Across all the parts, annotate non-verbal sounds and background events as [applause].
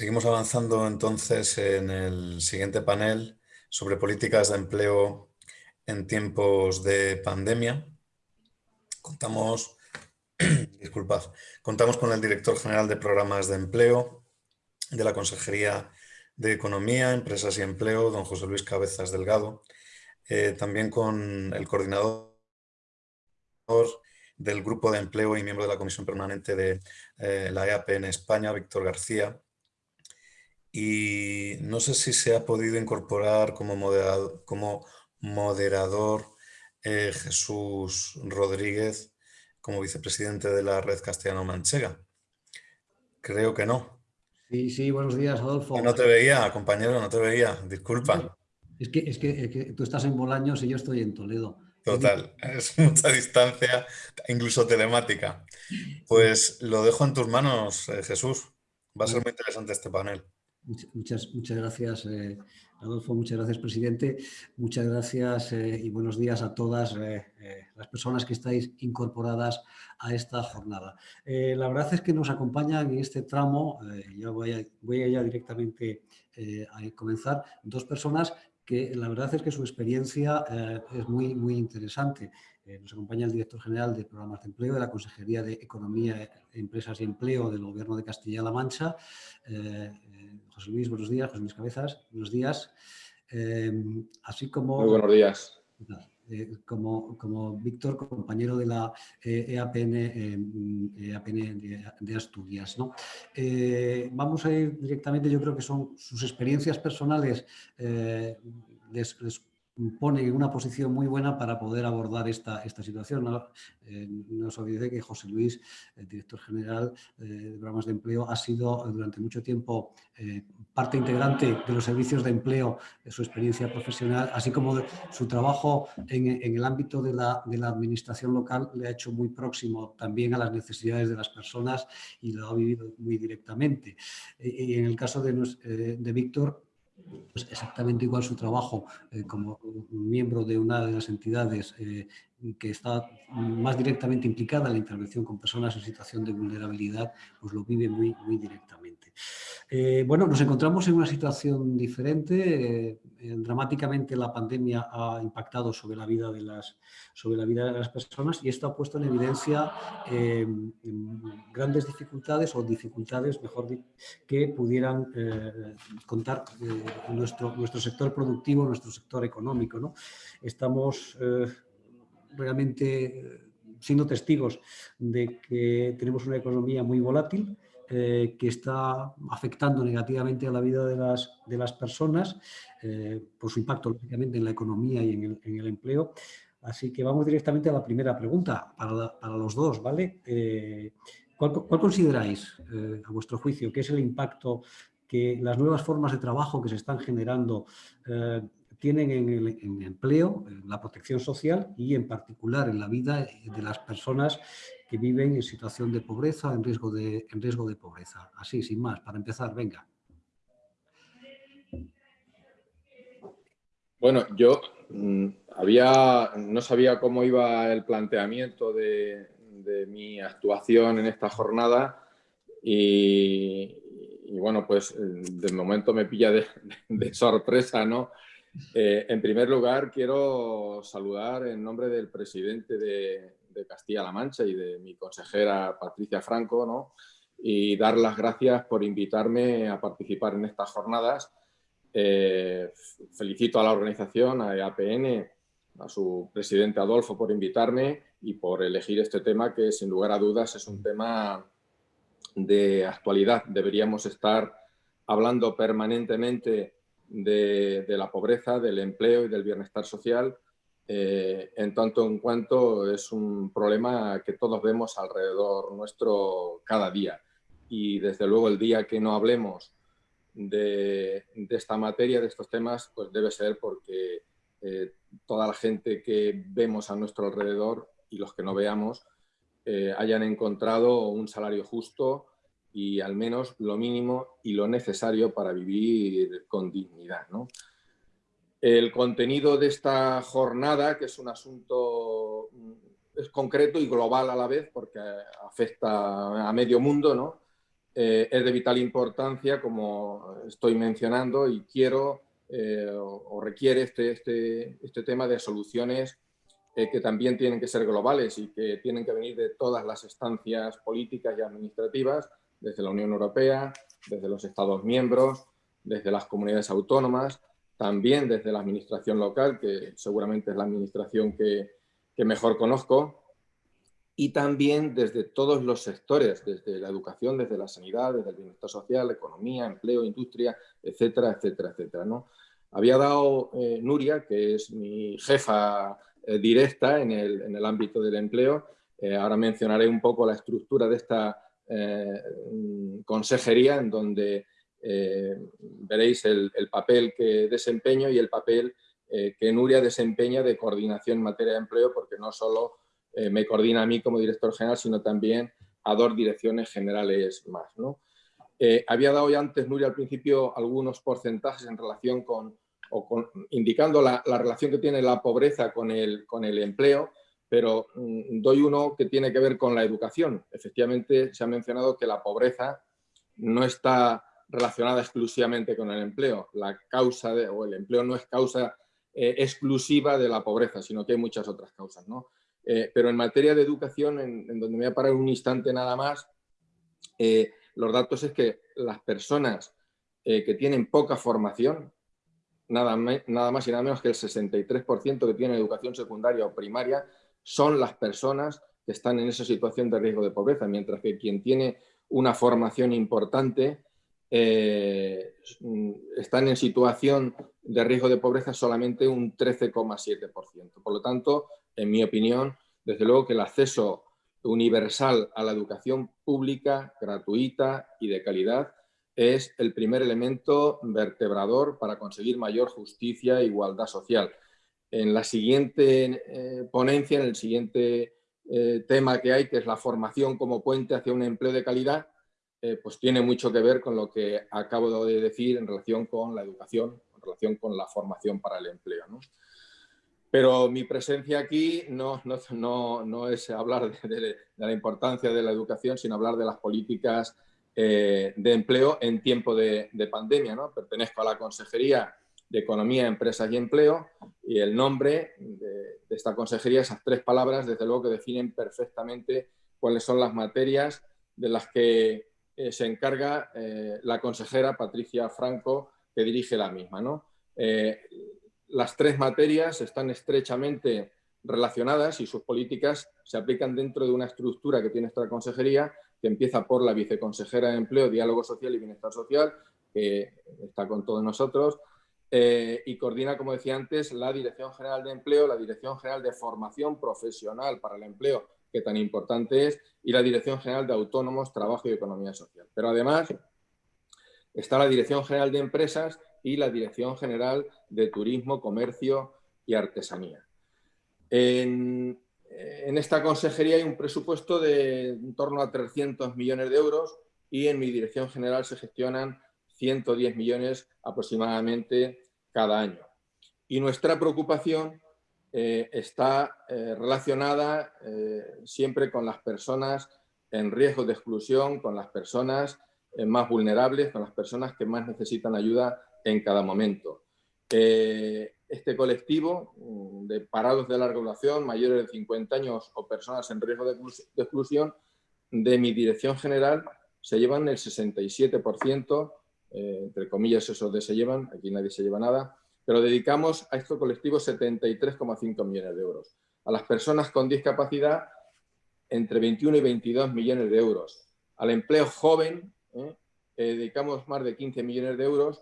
Seguimos avanzando entonces en el siguiente panel sobre políticas de empleo en tiempos de pandemia. Contamos, [clears throat] disculpad, contamos con el director general de programas de empleo de la Consejería de Economía, Empresas y Empleo, don José Luis Cabezas Delgado, eh, también con el coordinador del Grupo de Empleo y miembro de la Comisión Permanente de eh, la EAP en España, Víctor García, y no sé si se ha podido incorporar como moderador, como moderador eh, Jesús Rodríguez como vicepresidente de la Red Castellano-Manchega. Creo que no. Sí, sí, buenos días, Adolfo. no te veía, compañero, no te veía, disculpa. Es que, es que, tú estás en Bolaños y yo estoy en Toledo. Total, [laughs] es mucha distancia, incluso telemática. Pues lo dejo en tus manos, eh, Jesús. Va a ser muy interesante este panel. Muchas, muchas gracias, eh, Adolfo, muchas gracias, presidente. Muchas gracias eh, y buenos días a todas eh, las personas que estáis incorporadas a esta jornada. la verdad es que nos acompañan en este tramo, ya voy a, voy ya directamente a comenzar, dos personas que la verdad es que su experiencia es muy, muy interesante. nos acompaña el director general de Programas de Empleo de la Consejería de Economía, Empresas y Empleo del Gobierno de Castilla-La Mancha, José Luis, buenos días. José Luis Cabezas, buenos días. Em, así como... Muy buenos días. Eh, como, como Víctor, compañero de la EAPN, eh, EAPN e de, Asturias. ¿no? Eh, vamos a ir directamente, yo creo que son sus experiencias personales, les, pone en una posición muy buena para poder abordar esta, esta situación. No, eh, os olvidéis que José Luis, el director general eh, de programas de empleo, ha sido durante mucho tiempo eh, parte integrante de los servicios de empleo, de su experiencia profesional, así como de su trabajo en, en, el ámbito de la, de la administración local le ha hecho muy próximo también a las necesidades de las personas y lo ha vivido muy directamente. Y en el caso de, de Víctor, pues exactamente igual su trabajo eh, como miembro de una de las entidades eh, que está más directamente implicada en la intervención con personas en situación de vulnerabilidad, pues lo vive muy, muy directamente. Eh, bueno, nos encontramos en una situación diferente. dramáticamente la pandemia ha impactado sobre la vida de las, sobre la vida de las personas y esto ha puesto en evidencia grandes dificultades o dificultades, mejor dicho, que pudieran contar nuestro, nuestro sector productivo, nuestro sector económico. ¿no? Estamos eh, realmente eh, siendo testigos de que tenemos una economía muy volátil, eh, que está afectando negativamente a la vida de las, de las personas, por su impacto lógicamente en la economía y en el, en el, empleo. Así que vamos directamente a la primera pregunta para, para los dos, ¿vale? ¿cuál, ¿cuál, consideráis, a vuestro juicio, que es el impacto que las nuevas formas de trabajo que se están generando eh, tienen en el, empleo, en la protección social y en particular en la vida de las personas que viven en situación de pobreza, en riesgo de, en riesgo de pobreza. Así, sin más, para empezar, venga. Bueno, yo mm, había, no sabía cómo iba el planteamiento de, mi actuación en esta jornada y, bueno, pues de momento me pilla de, sorpresa, ¿no? Eh, en primer lugar, quiero saludar en nombre del presidente de, Castilla-La Mancha y de mi consejera Patricia Franco, ¿no? Y dar las gracias por invitarme a participar en estas jornadas. Eh, felicito a la organización, a EAPN, a su presidente Adolfo por invitarme y por elegir este tema que sin lugar a dudas es un tema de actualidad. Deberíamos estar hablando permanentemente de, la pobreza, del empleo y del bienestar social, eh, en tanto en cuanto es un problema que todos vemos alrededor nuestro cada día. Y desde luego el día que no hablemos de, esta materia, de estos temas, pues debe ser porque eh, toda la gente que vemos a nuestro alrededor y los que no veamos, eh, hayan encontrado un salario justo y al menos lo mínimo y lo necesario para vivir con dignidad. El contenido de esta jornada, que es un asunto es concreto y global a la vez, porque afecta a medio mundo, ¿no? eh, es de vital importancia, como estoy mencionando, y quiero eh, o, requiere este, este, este, tema de soluciones que también tienen que ser globales y que tienen que venir de todas las estancias políticas y administrativas, desde la Unión Europea, desde los Estados miembros, desde las comunidades autónomas, también desde la administración local, que seguramente es la administración que, mejor conozco, y también desde todos los sectores, desde la educación, desde la sanidad, desde el bienestar social, economía, empleo, industria, etcétera, etcétera, etcétera. ¿no? Había dado eh, Nuria, que es mi jefa eh, directa en el, en el, ámbito del empleo, eh, ahora mencionaré un poco la estructura de esta consejería, en donde veréis el, el, papel que desempeño y el papel que Nuria desempeña de coordinación en materia de empleo, porque no solo eh, me coordina a mí como director general, sino también a dos direcciones generales más. ¿no? Eh, había dado ya antes, Nuria, al principio algunos porcentajes en relación con, o indicando la, la, relación que tiene la pobreza con el, con el empleo, pero mm, doy uno que tiene que ver con la educación. Efectivamente, se ha mencionado que la pobreza no está relacionada exclusivamente con el empleo. La causa de, o el empleo no es causa eh, exclusiva de la pobreza, sino que hay muchas otras causas. ¿no? Eh, pero en materia de educación, en, donde me voy a parar un instante nada más, eh, los datos es que las personas que tienen poca formación, nada, nada, más y nada menos que el 63% que tienen educación secundaria o primaria, son las personas que están en esa situación de riesgo de pobreza, mientras que quien tiene una formación importante están en situación de riesgo de pobreza solamente un 13,7%. Por lo tanto, en mi opinión, desde luego que el acceso universal a la educación pública, gratuita y de calidad es el primer elemento vertebrador para conseguir mayor justicia e igualdad social. En la siguiente eh, ponencia, en el siguiente eh, tema que hay, que es la formación como puente hacia un empleo de calidad, eh, pues tiene mucho que ver con lo que acabo de decir en relación con la educación, en relación con la formación para el empleo. ¿no? Pero mi presencia aquí no, no, no, es hablar de, la importancia de la educación, sino hablar de las políticas eh, de empleo en tiempo de, pandemia. ¿no? Pertenezco a la Consejería de Economía, Empresas y Empleo y el nombre de, esta consejería, esas tres palabras, desde luego que definen perfectamente cuáles son las materias de las que eh, se encarga eh, la consejera Patricia Franco, que dirige la misma. ¿no? las tres materias están estrechamente relacionadas y sus políticas se aplican dentro de una estructura que tiene esta consejería, que empieza por la viceconsejera de Empleo, Diálogo Social y Bienestar Social, que está con todos nosotros, eh, y coordina, como decía antes, la Dirección General de Empleo, la Dirección General de Formación Profesional para el Empleo, que tan importante es, y la Dirección General de Autónomos, Trabajo y Economía Social. Pero además está la Dirección General de Empresas, y la Dirección General de Turismo, Comercio y Artesanía. En, esta consejería hay un presupuesto de en torno a 300 millones de euros y en mi dirección general se gestionan 110 millones aproximadamente cada año. Y nuestra preocupación eh, está eh, relacionada eh, siempre con las personas en riesgo de exclusión, con las personas más vulnerables, con las personas que más necesitan ayuda en cada momento. Este colectivo mm, de parados de larga duración, mayores de 50 años o personas en riesgo de, exclusión, de mi dirección general se llevan el 67%, eh, entre comillas eso de se llevan, aquí nadie se lleva nada, pero dedicamos a este colectivo 73,5 millones de euros. A las personas con discapacidad, entre 21 y 22 millones de euros. Al empleo joven, eh, dedicamos más de 15 millones de euros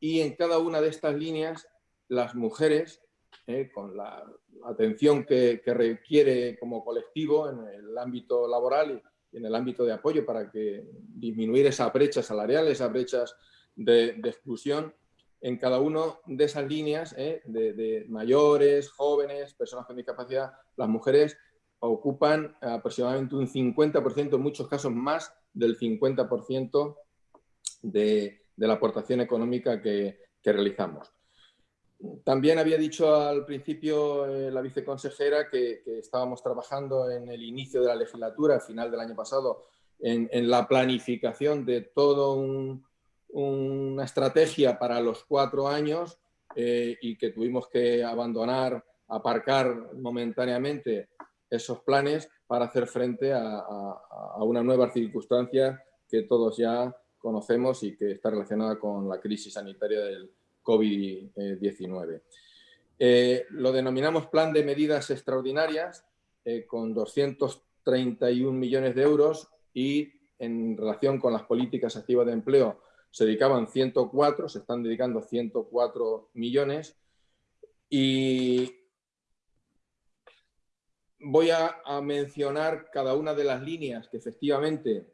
y en cada una de estas líneas las mujeres, eh, con la atención que, requiere como colectivo en el ámbito laboral y en el ámbito de apoyo para que disminuir esa brecha salarial, esas brechas de, exclusión, en cada una de esas líneas eh, de, mayores, jóvenes, personas con discapacidad, las mujeres ocupan aproximadamente un 50%, en muchos casos más del 50% de, la aportación económica que, realizamos. También había dicho al principio eh, la viceconsejera que, estábamos trabajando en el inicio de la legislatura, al final del año pasado, en, la planificación de toda una estrategia para los cuatro años eh, y que tuvimos que abandonar, aparcar momentáneamente esos planes para hacer frente a, una nueva circunstancia que todos ya conocemos y que está relacionada con la crisis sanitaria del COVID-19. Eh, lo denominamos Plan de Medidas Extraordinarias, eh, con 231 millones de euros y en relación con las políticas activas de empleo se dedicaban 104, se están dedicando 104 millones y voy a, mencionar cada una de las líneas que efectivamente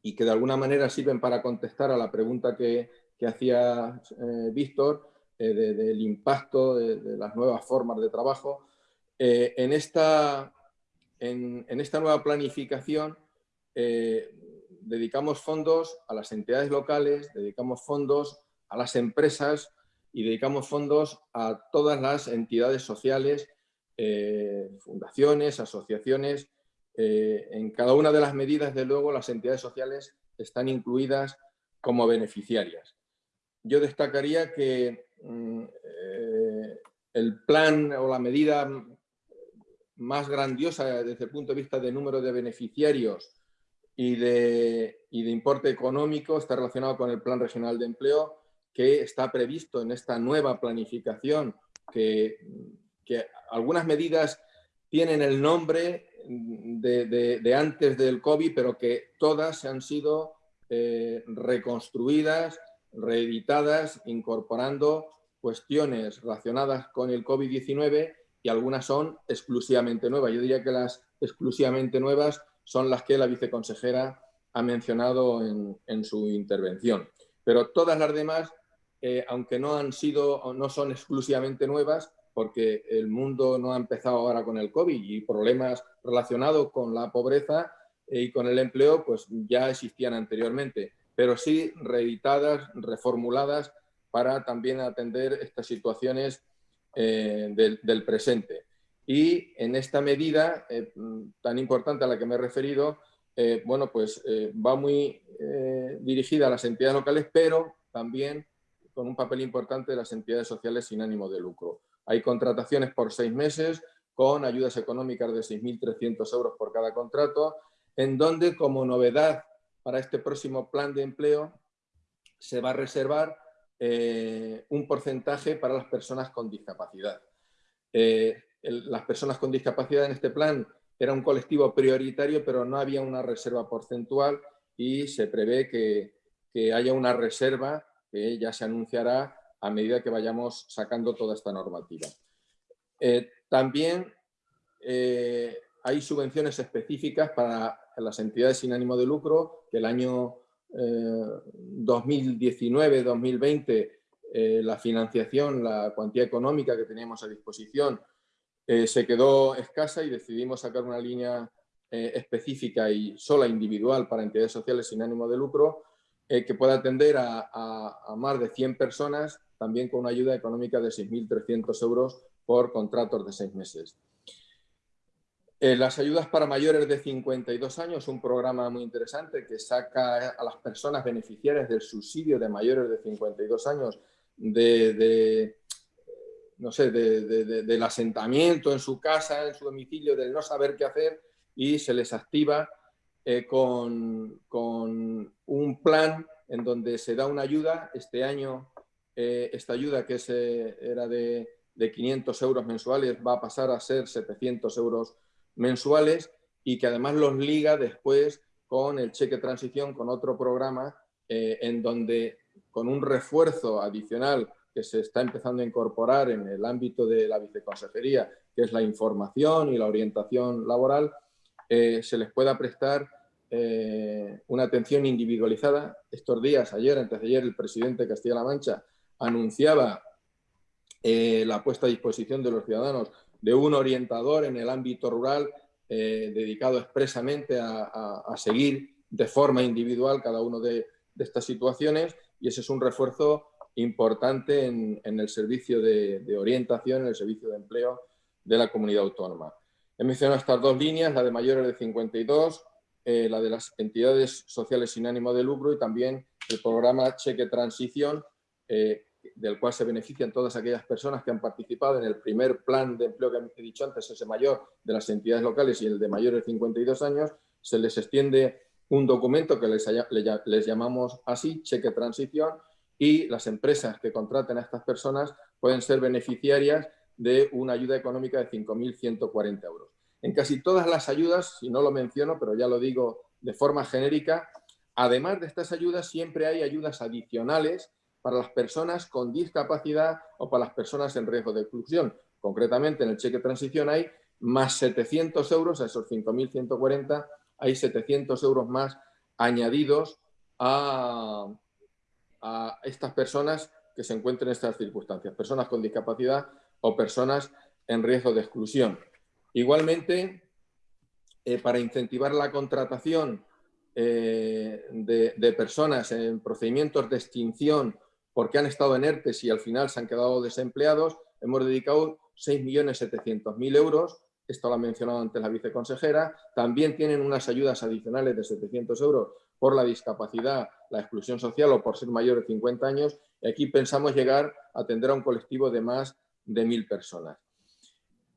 y que de alguna manera sirven para contestar a la pregunta que, hacía eh, Víctor eh, del impacto de, las nuevas formas de trabajo. Eh, en, esta, en, esta nueva planificación dedicamos fondos a las entidades locales, dedicamos fondos a las empresas y dedicamos fondos a todas las entidades sociales eh, fundaciones, asociaciones. Eh, en cada una de las medidas, de luego, las entidades sociales están incluidas como beneficiarias. Yo destacaría que mm, eh, el plan o la medida más grandiosa desde el punto de vista de número de beneficiarios y de, y de importe económico está relacionado con el Plan Regional de Empleo que está previsto en esta nueva planificación que que algunas medidas tienen el nombre de, antes del COVID, pero que todas han sido eh, reconstruidas, reeditadas, incorporando cuestiones relacionadas con el COVID-19 y algunas son exclusivamente nuevas. Yo diría que las exclusivamente nuevas son las que la viceconsejera ha mencionado en, su intervención. Pero todas las demás, eh, aunque no han sido, no son exclusivamente nuevas, porque el mundo no ha empezado ahora con el COVID y problemas relacionados con la pobreza y con el empleo pues ya existían anteriormente, pero sí reeditadas, reformuladas para también atender estas situaciones eh, del, presente. Y en esta medida eh, tan importante a la que me he referido, eh, bueno, pues va muy dirigida a las entidades locales, pero también con un papel importante de las entidades sociales sin ánimo de lucro. Hay contrataciones por seis meses con ayudas económicas de 6.300 euros por cada contrato, en donde como novedad para este próximo plan de empleo se va a reservar eh, un porcentaje para las personas con discapacidad. Eh, las personas con discapacidad en este plan era un colectivo prioritario, pero no había una reserva porcentual y se prevé que, que haya una reserva que ya se anunciará a medida que vayamos sacando toda esta normativa. Eh, también eh, hay subvenciones específicas para las entidades sin ánimo de lucro, que el año 2019-2020 eh, la financiación, la cuantía económica que teníamos a disposición se quedó escasa y decidimos sacar una línea específica y sola individual para entidades sociales sin ánimo de lucro que pueda atender a, más de 100 personas también con una ayuda económica de 6.300 euros por contratos de seis meses. Eh, las ayudas para mayores de 52 años, un programa muy interesante que saca a las personas beneficiarias del subsidio de mayores de 52 años de, no sé, del asentamiento en su casa, en su domicilio, del no saber qué hacer y se les activa eh, con, con, un plan en donde se da una ayuda. Este año eh, esta ayuda que era de, 500 euros mensuales va a pasar a ser 700 euros mensuales y que además los liga después con el cheque transición, con otro programa eh, en donde con un refuerzo adicional que se está empezando a incorporar en el ámbito de la viceconsejería, que es la información y la orientación laboral, eh, se les pueda prestar una atención individualizada. Estos días, ayer, antes de ayer, el presidente de Castilla-La Mancha anunciaba eh, la puesta a disposición de los ciudadanos de un orientador en el ámbito rural eh, dedicado expresamente a, seguir de forma individual cada una de, estas situaciones y ese es un refuerzo importante en, el servicio de, orientación, en el servicio de empleo de la comunidad autónoma. He mencionado estas dos líneas, la de mayores de 52, eh, la de las entidades sociales sin ánimo de lucro y también el programa Cheque Transición, eh, del cual se benefician todas aquellas personas que han participado en el primer plan de empleo que he dicho antes, ese mayor de las entidades locales y el de mayores de 52 años, se les extiende un documento que les, les llamamos así, cheque transición, y las empresas que contraten a estas personas pueden ser beneficiarias de una ayuda económica de 5.140 euros. En casi todas las ayudas, si no lo menciono, pero ya lo digo de forma genérica, además de estas ayudas siempre hay ayudas adicionales para las personas con discapacidad o para las personas en riesgo de exclusión. Concretamente, en el cheque transición hay más 700 euros, a esos 5.140, hay 700 euros más añadidos a, a estas personas que se encuentren en estas circunstancias, personas con discapacidad o personas en riesgo de exclusión. Igualmente, eh, para incentivar la contratación eh, de, personas en procedimientos de extinción porque han estado en ERTES y al final se han quedado desempleados, hemos dedicado 6.700.000 euros, esto lo ha mencionado antes la viceconsejera, también tienen unas ayudas adicionales de 700 euros por la discapacidad, la exclusión social o por ser mayor de 50 años, y aquí pensamos llegar a atender a un colectivo de más de 1.000 personas.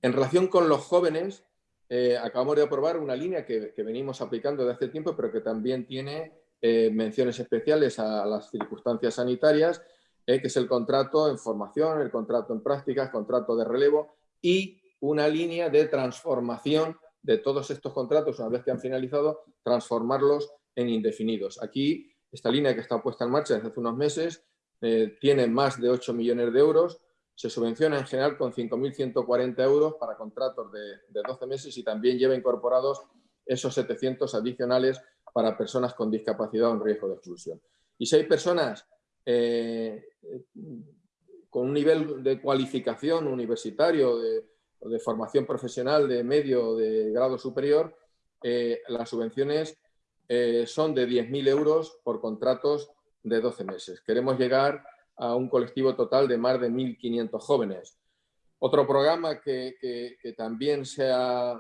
En relación con los jóvenes, eh, acabamos de aprobar una línea que, venimos aplicando de hace tiempo, pero que también tiene eh, menciones especiales a las circunstancias sanitarias, eh, que es el contrato en formación, el contrato en prácticas, contrato de relevo y una línea de transformación de todos estos contratos, una vez que han finalizado, transformarlos en indefinidos. Aquí, esta línea que está puesta en marcha desde hace unos meses, tiene más de 8 millones de euros, se subvenciona en general con 5.140 euros para contratos de, 12 meses y también lleva incorporados esos 700 adicionales para personas con discapacidad o en riesgo de exclusión. Y si hay personas eh, con un nivel de cualificación universitario de, de formación profesional de medio o de grado superior, eh, las subvenciones eh, son de 10.000 euros por contratos de 12 meses. Queremos llegar a un colectivo total de más de 1.500 jóvenes. Otro programa que, también se ha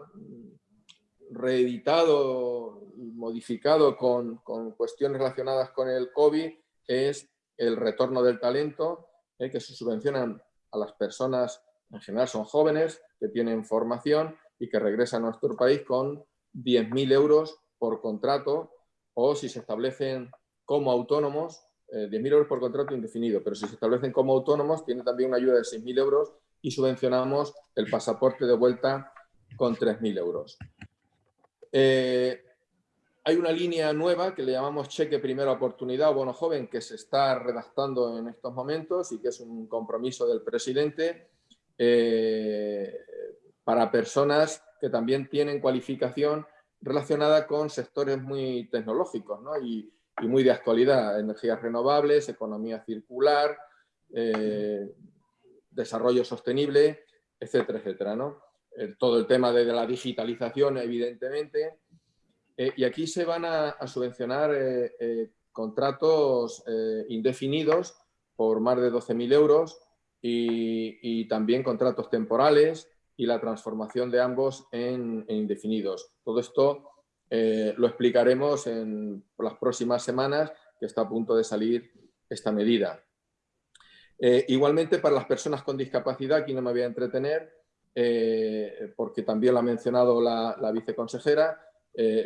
reeditado y modificado con, cuestiones relacionadas con el COVID es el retorno del talento, eh, que se subvencionan a las personas, en general son jóvenes, que tienen formación y que regresan a nuestro país con 10.000 euros por contrato o si se establecen como autónomos 10.000 eh, euros por contrato indefinido, pero si se establecen como autónomos, tiene también una ayuda de 6.000 euros y subvencionamos el pasaporte de vuelta con 3.000 euros. Eh, hay una línea nueva que le llamamos cheque primera oportunidad o bono joven que se está redactando en estos momentos y que es un compromiso del presidente eh, para personas que también tienen cualificación relacionada con sectores muy tecnológicos ¿no? y, muy de actualidad, energías renovables, economía circular, eh, desarrollo sostenible, etcétera, etcétera. ¿no? Eh, todo el tema de, la digitalización, evidentemente. Eh, y aquí se van a, subvencionar contratos indefinidos por más de 12.000 euros y, también contratos temporales y la transformación de ambos en, indefinidos. Todo esto eh, lo explicaremos en las próximas semanas, que está a punto de salir esta medida. Eh, igualmente, para las personas con discapacidad, aquí no me voy a entretener, eh, porque también lo ha mencionado la, la viceconsejera,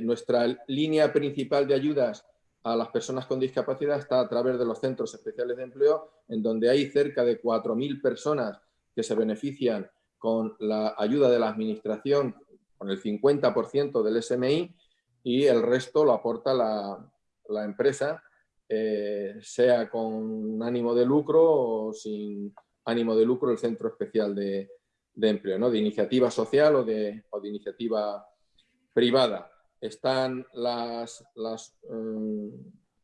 nuestra línea principal de ayudas a las personas con discapacidad está a través de los centros especiales de empleo, en donde hay cerca de 4.000 personas que se benefician con la ayuda de la Administración, con el 50% del SMI, y el resto lo aporta la, empresa, eh, sea con ánimo de lucro o sin ánimo de lucro el Centro Especial de, Empleo, ¿no? de iniciativa social o de, iniciativa privada. Están las, mm,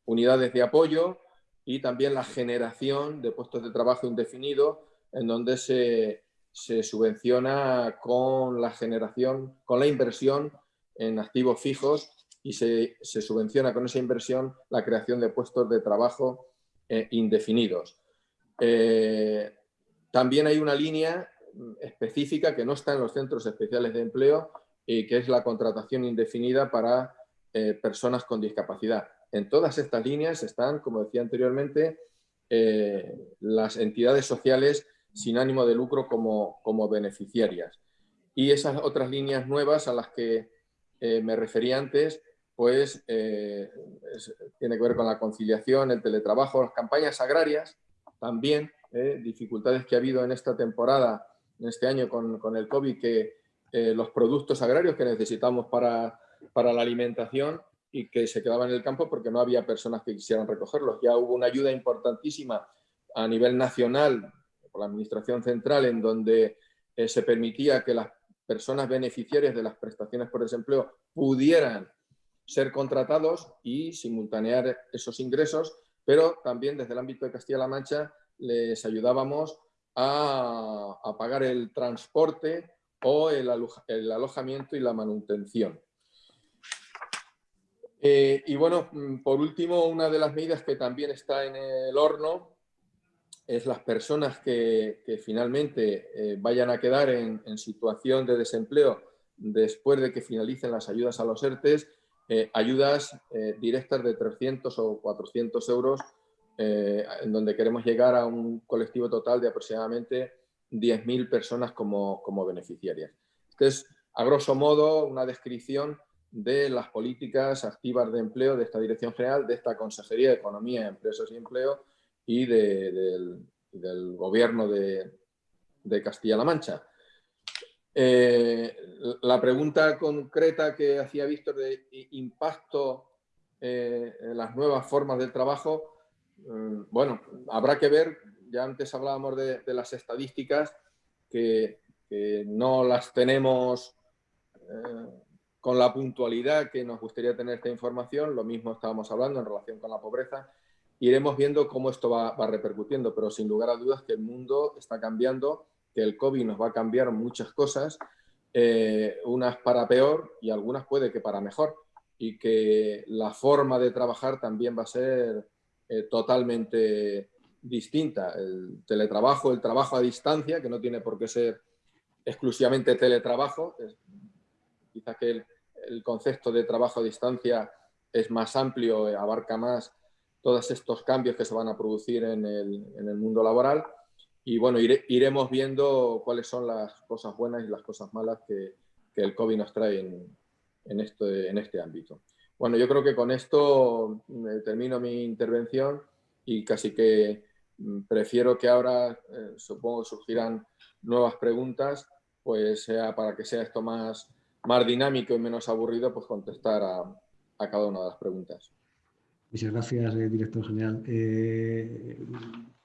unidades de apoyo y también la generación de puestos de trabajo indefinido en donde se, se subvenciona con la generación, con la inversión en activos fijos y se, subvenciona con esa inversión la creación de puestos de trabajo eh, indefinidos. Eh, también hay una línea específica que no está en los centros especiales de empleo y que es la contratación indefinida para eh, personas con discapacidad. En todas estas líneas están, como decía anteriormente, eh, las entidades sociales sin ánimo de lucro como, como, beneficiarias. Y esas otras líneas nuevas a las que me referí antes, pues tiene que ver con la conciliación, el teletrabajo, las campañas agrarias, también dificultades que ha habido en esta temporada, en este año con, con el COVID, que los productos agrarios que necesitamos para para la alimentación y que se quedaban en el campo porque no había personas que quisieran recogerlos. Ya hubo una ayuda importantísima a nivel nacional por la Administración Central en donde eh, se permitía que las personas beneficiarias de las prestaciones por desempleo pudieran ser contratados y simultanear esos ingresos, pero también desde el ámbito de Castilla-La Mancha les ayudábamos a, pagar el transporte o el alojamiento y la manutención. Eh, y bueno, mm, por último, una de las medidas que también está en el horno es las personas que, finalmente eh, vayan a quedar en, situación de desempleo después de que finalicen las ayudas a los ERTES, eh, ayudas directas de 300 o 400 euros, en donde queremos llegar a un colectivo total de aproximadamente 10.000 personas como, como beneficiarias. Esto es, a grosso modo, una descripción de las políticas activas de empleo de esta Dirección General, de esta Consejería de Economía, Empresas y Empleo y del, Gobierno de, Castilla-La Mancha. Eh, la pregunta concreta que hacía Víctor de impacto eh, en las nuevas formas del trabajo, mm, bueno, habrá que ver, ya antes hablábamos de, las estadísticas, que, no las tenemos eh, con la puntualidad que nos gustaría tener esta información, lo mismo estábamos hablando en relación con la pobreza, iremos viendo cómo esto va, repercutiendo, pero sin lugar a dudas que el mundo está cambiando, que el COVID nos va a cambiar muchas cosas, eh, unas para peor y algunas puede que para mejor, y que la forma de trabajar también va a ser eh, totalmente distinta. El teletrabajo, el trabajo a distancia, que no tiene por qué ser exclusivamente teletrabajo, quizá que el, el concepto de trabajo a distancia es más amplio, eh, abarca más todos estos cambios que se van a producir en el, mundo laboral. Y bueno, iremos viendo cuáles son las cosas buenas y las cosas malas que, el COVID nos trae en, este, en este ámbito. Bueno, yo creo que con esto mm, termino mi intervención y casi que mm, prefiero que ahora, eh, supongo, surgirán nuevas preguntas, pues sea para que sea esto más, más dinámico y menos aburrido, pues contestar a, cada una de las preguntas. Muchas gracias, eh, director general. Eh,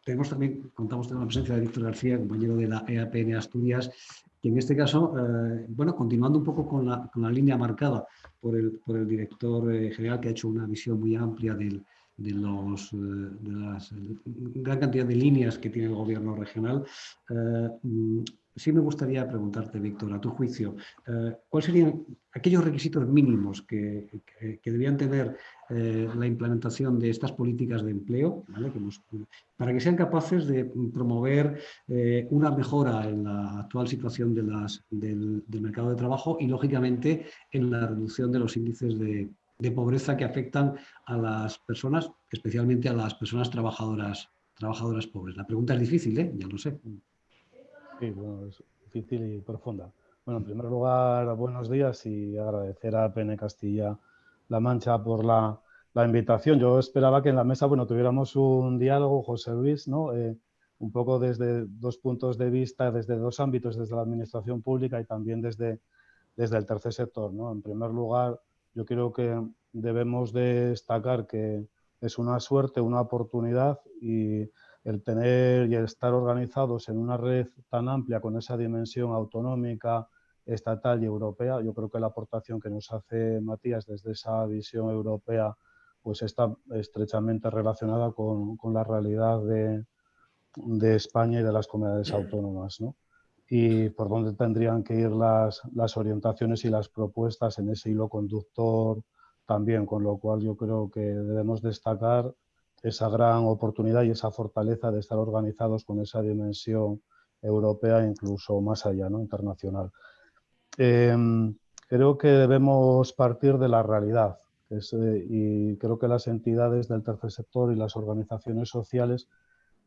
tenemos también, contamos con la presencia de Víctor García, compañero de la EAPN Asturias, que en este caso, eh, bueno, continuando un poco con la, con la línea marcada por el, por el director general, que ha hecho una visión muy amplia del, de, los, de las gran cantidad de líneas que tiene el gobierno regional, sí me gustaría preguntarte, Víctor, a tu juicio, eh, ¿cuáles serían aquellos requisitos mínimos que, debían tener eh, la implementación de estas políticas de empleo para que sean capaces de promover eh, una mejora en la actual situación de las, del, mercado de trabajo y, lógicamente, en la reducción de los índices de, pobreza que afectan a las personas, especialmente a las personas trabajadoras, trabajadoras pobres? La pregunta es difícil, ya lo sé. Sí, bueno, es difícil y profunda. Bueno, en primer lugar, buenos días y agradecer a PN Castilla-La Mancha por la, invitación. Yo esperaba que en la mesa, bueno, tuviéramos un diálogo, José Luis, ¿no? Eh, un poco desde dos puntos de vista, desde dos ámbitos, desde la administración pública y también desde, desde el tercer sector, ¿no? En primer lugar, yo creo que debemos destacar que es una suerte, una oportunidad y el tener y el estar organizados en una red tan amplia con esa dimensión autonómica, estatal y europea, yo creo que la aportación que nos hace Matías desde esa visión europea pues está estrechamente relacionada con, la realidad de, España y de las comunidades autónomas. Y por dónde tendrían que ir las, las orientaciones y las propuestas en ese hilo conductor también, con lo cual yo creo que debemos destacar esa gran oportunidad y esa fortaleza de estar organizados con esa dimensión europea, incluso más allá, ¿no? internacional. Em, creo que debemos partir de la realidad, Eh, y creo que las entidades del tercer sector y las organizaciones sociales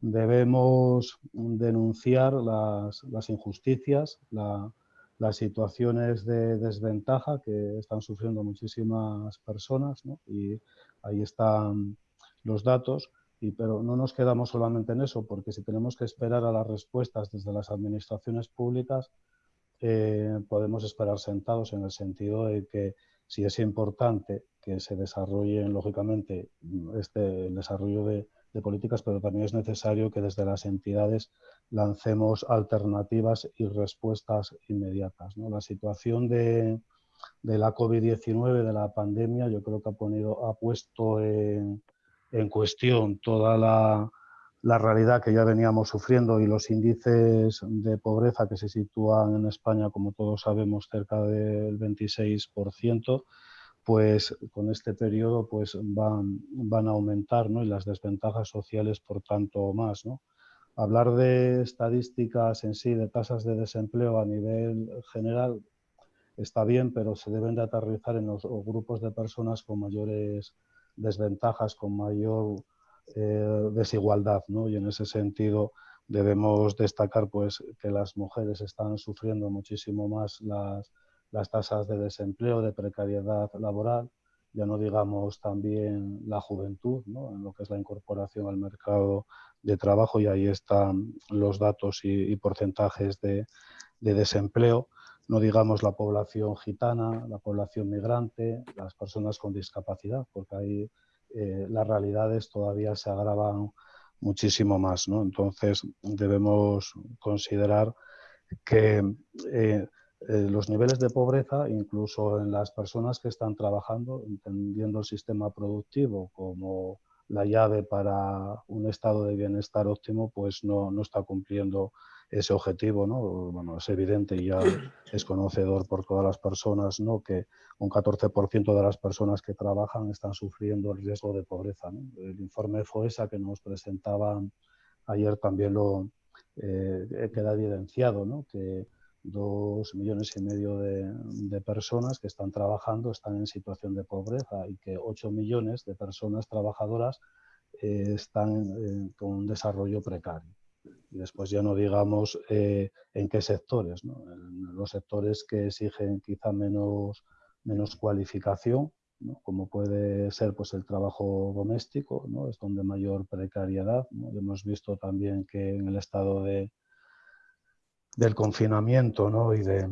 debemos denunciar las, injusticias, las situaciones de desventaja que están sufriendo muchísimas personas y ahí están los datos. Y, pero no nos quedamos solamente en eso, porque si tenemos que esperar a las respuestas desde las administraciones públicas, eh, podemos esperar sentados en el sentido de que si es importante que se desarrolle, lógicamente, este, el desarrollo de, políticas, pero también es necesario que desde las entidades lancemos alternativas y respuestas inmediatas. La situación de, la COVID-19, de la pandemia, yo creo que ha, puesto en, en cuestión toda la, la realidad que ya veníamos sufriendo y los índices de pobreza que se sitúan en España, como todos sabemos, cerca del 26%, pues con este periodo pues van, van a aumentar ¿no? y las desventajas sociales por tanto más. ¿no? Hablar de estadísticas en sí, de tasas de desempleo a nivel general, está bien, pero se deben de aterrizar en los grupos de personas con mayores desventajas, con mayor eh, desigualdad, ¿no? Y en ese sentido debemos destacar pues, que las mujeres están sufriendo muchísimo más las, las tasas de desempleo, de precariedad laboral, ya no digamos también la juventud, ¿no? en lo que es la incorporación al mercado de trabajo y ahí están los datos y, porcentajes de, de, desempleo, no digamos la población gitana, la población migrante, las personas con discapacidad, porque ahí eh, las realidades todavía se agravan muchísimo más. ¿no? Entonces debemos considerar que eh, eh, los niveles de pobreza, incluso en las personas que están trabajando, entendiendo el sistema productivo como la llave para un estado de bienestar óptimo, pues no, no está cumpliendo ese objetivo, ¿no? Bueno, es evidente y ya es conocedor por todas las personas, ¿no? Que un 14% de las personas que trabajan están sufriendo el riesgo de pobreza, El informe FOESA que nos presentaban ayer también lo eh, queda evidenciado, ¿no? Que dos millones y medio de, personas que están trabajando están en situación de pobreza y que 8 millones de personas trabajadoras eh, están eh, con un desarrollo precario. Y después ya no digamos eh, en qué sectores, ¿no? en los sectores que exigen quizá menos, menos cualificación, ¿no? como puede ser pues, el trabajo doméstico, ¿no? es donde mayor precariedad. Hemos visto también que en el estado de, del confinamiento ¿no? y, de,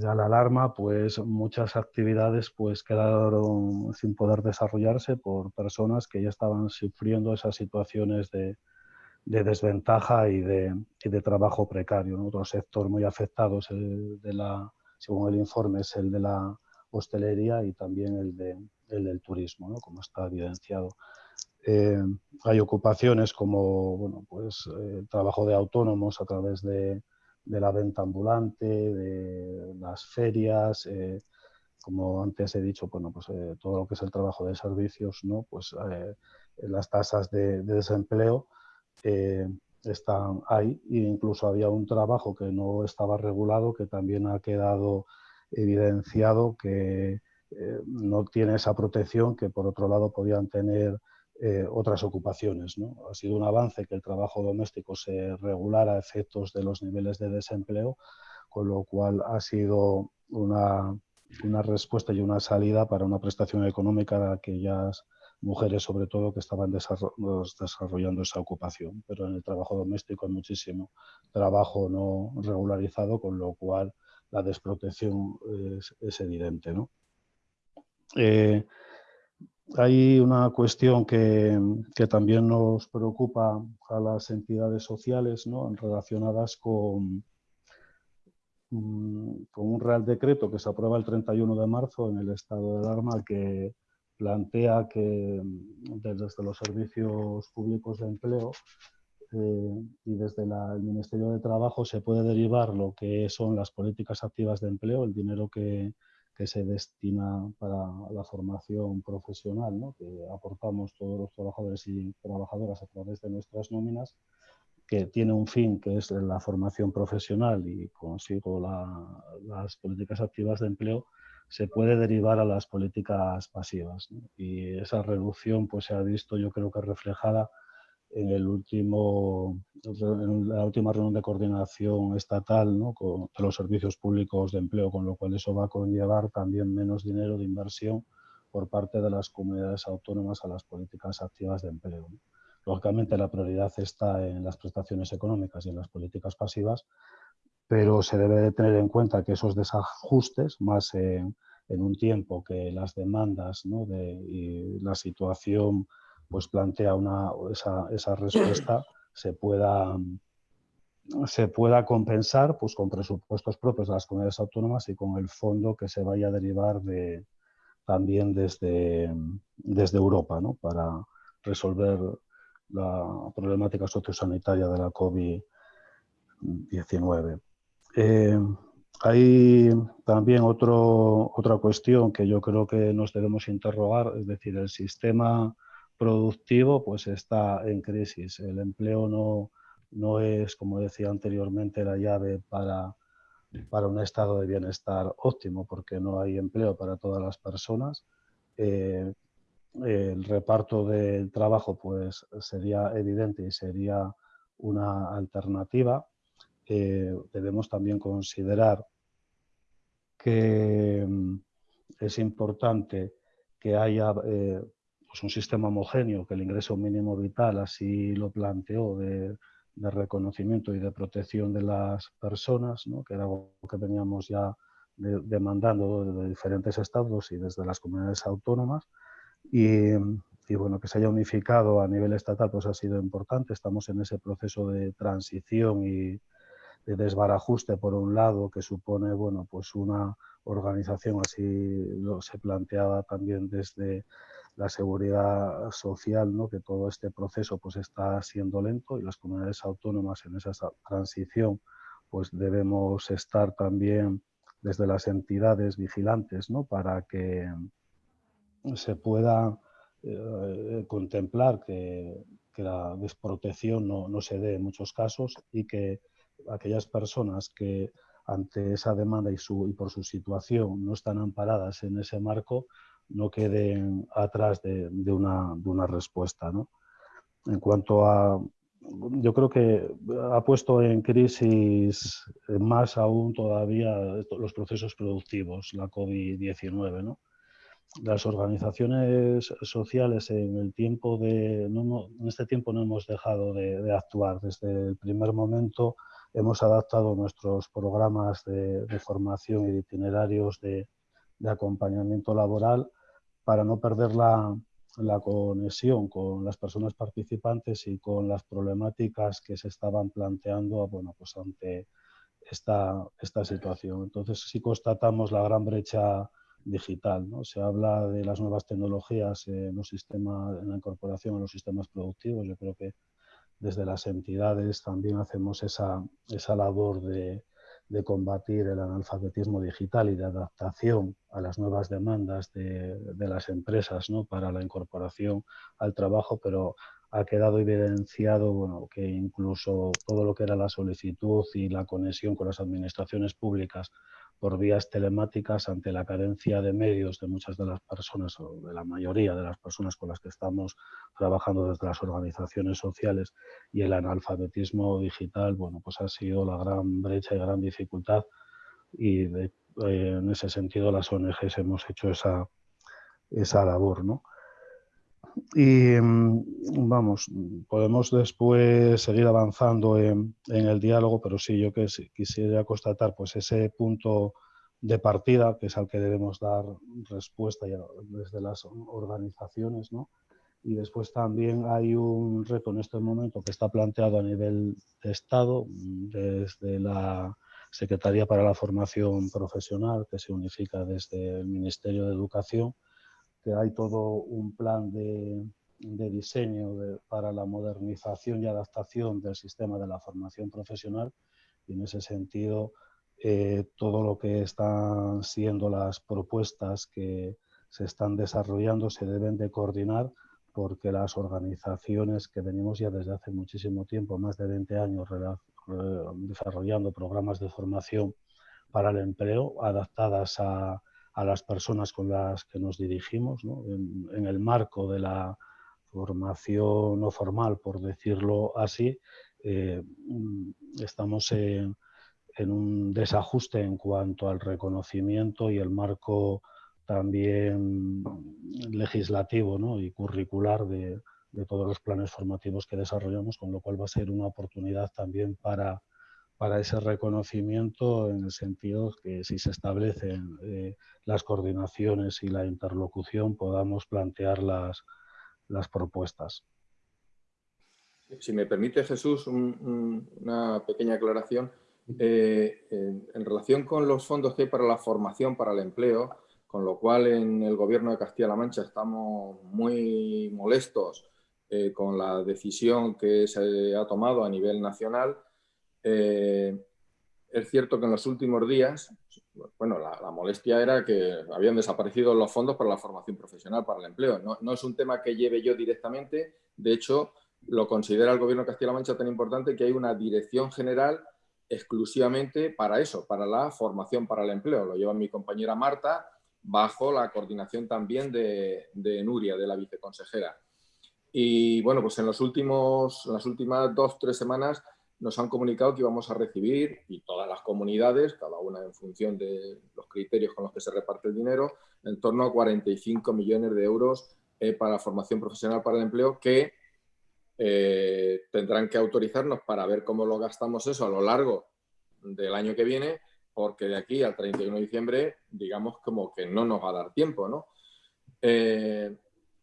la alarma, pues muchas actividades pues, quedaron sin poder desarrollarse por personas que ya estaban sufriendo esas situaciones de, de desventaja y de, trabajo precario. Otro sector muy afectado es el de la, según el informe, es el de la hostelería y también el, de, el del turismo, como está evidenciado. Eh, hay ocupaciones como bueno, pues, el trabajo de autónomos a través de, de la venta ambulante, de las ferias, eh, como antes he dicho, bueno, pues, eh, todo lo que es el trabajo de servicios, ¿no? pues, las tasas de, de desempleo están ahí e incluso había un trabajo que no estaba regulado que también ha quedado evidenciado que eh, no tiene esa protección que por otro lado podían tener eh, otras ocupaciones. ¿no? Ha sido un avance que el trabajo doméstico se regulara a efectos de los niveles de desempleo, con lo cual ha sido una, una respuesta y una salida para una prestación económica de aquellas mujeres sobre todo que estaban desarrollando esa ocupación, pero en el trabajo doméstico hay muchísimo trabajo no regularizado, con lo cual la desprotección es, evidente. ¿no? Eh, hay una cuestión que, que, también nos preocupa a las entidades sociales ¿no? relacionadas con, mm, con un real decreto que se aprueba el 31 de marzo en el estado de alarma que plantea que mm, desde los servicios públicos de empleo eh, y desde el Ministerio de Trabajo se puede derivar lo que son las políticas activas de empleo, el dinero que, que se destina para la formación profesional, ¿no? que aportamos todos los trabajadores y trabajadoras a través de nuestras nóminas, que tiene un fin que es la formación profesional y consigo las políticas activas de empleo, se puede derivar a las políticas pasivas. Y esa reducción pues, se ha visto, yo creo que reflejada en, el último, en la última reunión de coordinación estatal ¿no? con los servicios públicos de empleo, con lo cual eso va a conllevar también menos dinero de inversión por parte de las comunidades autónomas a las políticas activas de empleo. Lógicamente la prioridad está en las prestaciones económicas y en las políticas pasivas, pero se debe tener en cuenta que esos desajustes, más en, un tiempo que las demandas de, y la situación pues plantea una, esa, respuesta, [clears throat] se pueda, se pueda compensar pues, con presupuestos propios de las comunidades autónomas y con el fondo que se vaya a derivar de, también desde, desde Europa para resolver la problemática sociosanitaria de la COVID-19. Eh, hay también otro, otra cuestión que yo creo que nos debemos interrogar, es decir, el sistema productivo pues está en crisis. El empleo no, no es, como decía anteriormente, la llave para, para un estado de bienestar óptimo, porque no hay empleo para todas las personas. Eh, el reparto del trabajo pues sería evidente y sería una alternativa debemos también considerar que mm, es importante que haya eh, pues un sistema homogéneo, que el ingreso mínimo vital así lo planteó de, reconocimiento y de protección de las personas, que era algo que veníamos ya demandando de, diferentes estados y desde las comunidades autónomas. Y, y, bueno, que se haya unificado a nivel estatal pues ha sido importante. Estamos en ese proceso de transición y, de desbarajuste por un lado que supone bueno pues una organización así lo se planteaba también desde la seguridad social ¿no? que todo este proceso pues está siendo lento y las comunidades autónomas en esa transición pues debemos estar también desde las entidades vigilantes ¿no? para que se pueda eh, contemplar que, que, la desprotección no, no se dé en muchos casos y que aquellas personas que ante esa demanda y, su, y por su situación no están amparadas en ese marco, no queden atrás de, una, de una, respuesta. ¿no? En cuanto a, yo creo que ha puesto en crisis más aún todavía los procesos productivos, la COVID-19. ¿no? Las organizaciones sociales en el tiempo de, en este tiempo no hemos dejado de, de actuar. Desde el primer momento hemos adaptado nuestros programas de, formación y de itinerarios de, acompañamiento laboral para no perder la, conexión con las personas participantes y con las problemáticas que se estaban planteando bueno, pues ante esta, esta situación. Entonces sí constatamos la gran brecha digital. ¿no? Se habla de las nuevas tecnologías en, los sistemas, en la incorporación a los sistemas productivos. Yo creo que desde las entidades también hacemos esa, esa labor de, de, combatir el analfabetismo digital y de adaptación a las nuevas demandas de, de, las empresas ¿no? para la incorporación al trabajo, pero ha quedado evidenciado bueno, que incluso todo lo que era la solicitud y la conexión con las administraciones públicas por vías telemáticas ante la carencia de medios de muchas de las personas o de la mayoría de las personas con las que estamos trabajando desde las organizaciones sociales y el analfabetismo digital, bueno, pues ha sido la gran brecha y gran dificultad y eh, en ese sentido las ONGs hemos hecho esa, esa labor, ¿no? Y mm, vamos, podemos después seguir avanzando en, el diálogo, pero sí, yo que quisiera constatar pues ese punto de partida, que es al que debemos dar respuesta ya desde las organizaciones, ¿no? Y después también hay un reto en este momento que está planteado a nivel de Estado, desde la Secretaría para la Formación Profesional, que se unifica desde el Ministerio de Educación, que hay todo un plan de, diseño para la modernización y adaptación del sistema de la formación profesional. Y en ese sentido eh, todo lo que están siendo las propuestas que se están desarrollando se deben de coordinar porque las organizaciones que venimos ya desde hace muchísimo tiempo, más de 20 años, desarrollando programas de formación para el empleo adaptadas a, a las personas con las que nos dirigimos, en, el marco de la formación no formal, por decirlo así, eh, estamos en, un desajuste en cuanto al reconocimiento y el marco también legislativo y curricular de, todos los planes formativos que desarrollamos, con lo cual va a ser una oportunidad también para para ese reconocimiento en el sentido que si se establecen eh, las coordinaciones y la interlocución podamos plantear las, las propuestas. Si me permite Jesús una pequeña aclaración. Eh, en, relación con los fondos que hay para la formación, para el empleo, con lo cual en el Gobierno de Castilla-La Mancha estamos muy molestos eh, con la decisión que se ha tomado a nivel nacional, eh, es cierto que en los últimos días, bueno, la, molestia era que habían desaparecido los fondos para la formación profesional, para el empleo. No, es un tema que lleve yo directamente, de hecho, lo considera el Gobierno de Castilla-La Mancha tan importante que hay una dirección general exclusivamente para eso, para la formación para el empleo. Lo lleva mi compañera Marta, bajo la coordinación también de, Nuria, de la viceconsejera. Y bueno, pues en los últimos, las últimas dos, tres semanas nos han comunicado que íbamos a recibir, y todas las comunidades, cada una en función de los criterios con los que se reparte el dinero, en torno a 45 millones de euros eh, para formación profesional para el empleo que eh, tendrán que autorizarnos para ver cómo lo gastamos eso a lo largo del año que viene, porque de aquí al 31 de diciembre, digamos como que no nos va a dar tiempo, ¿no? Eh,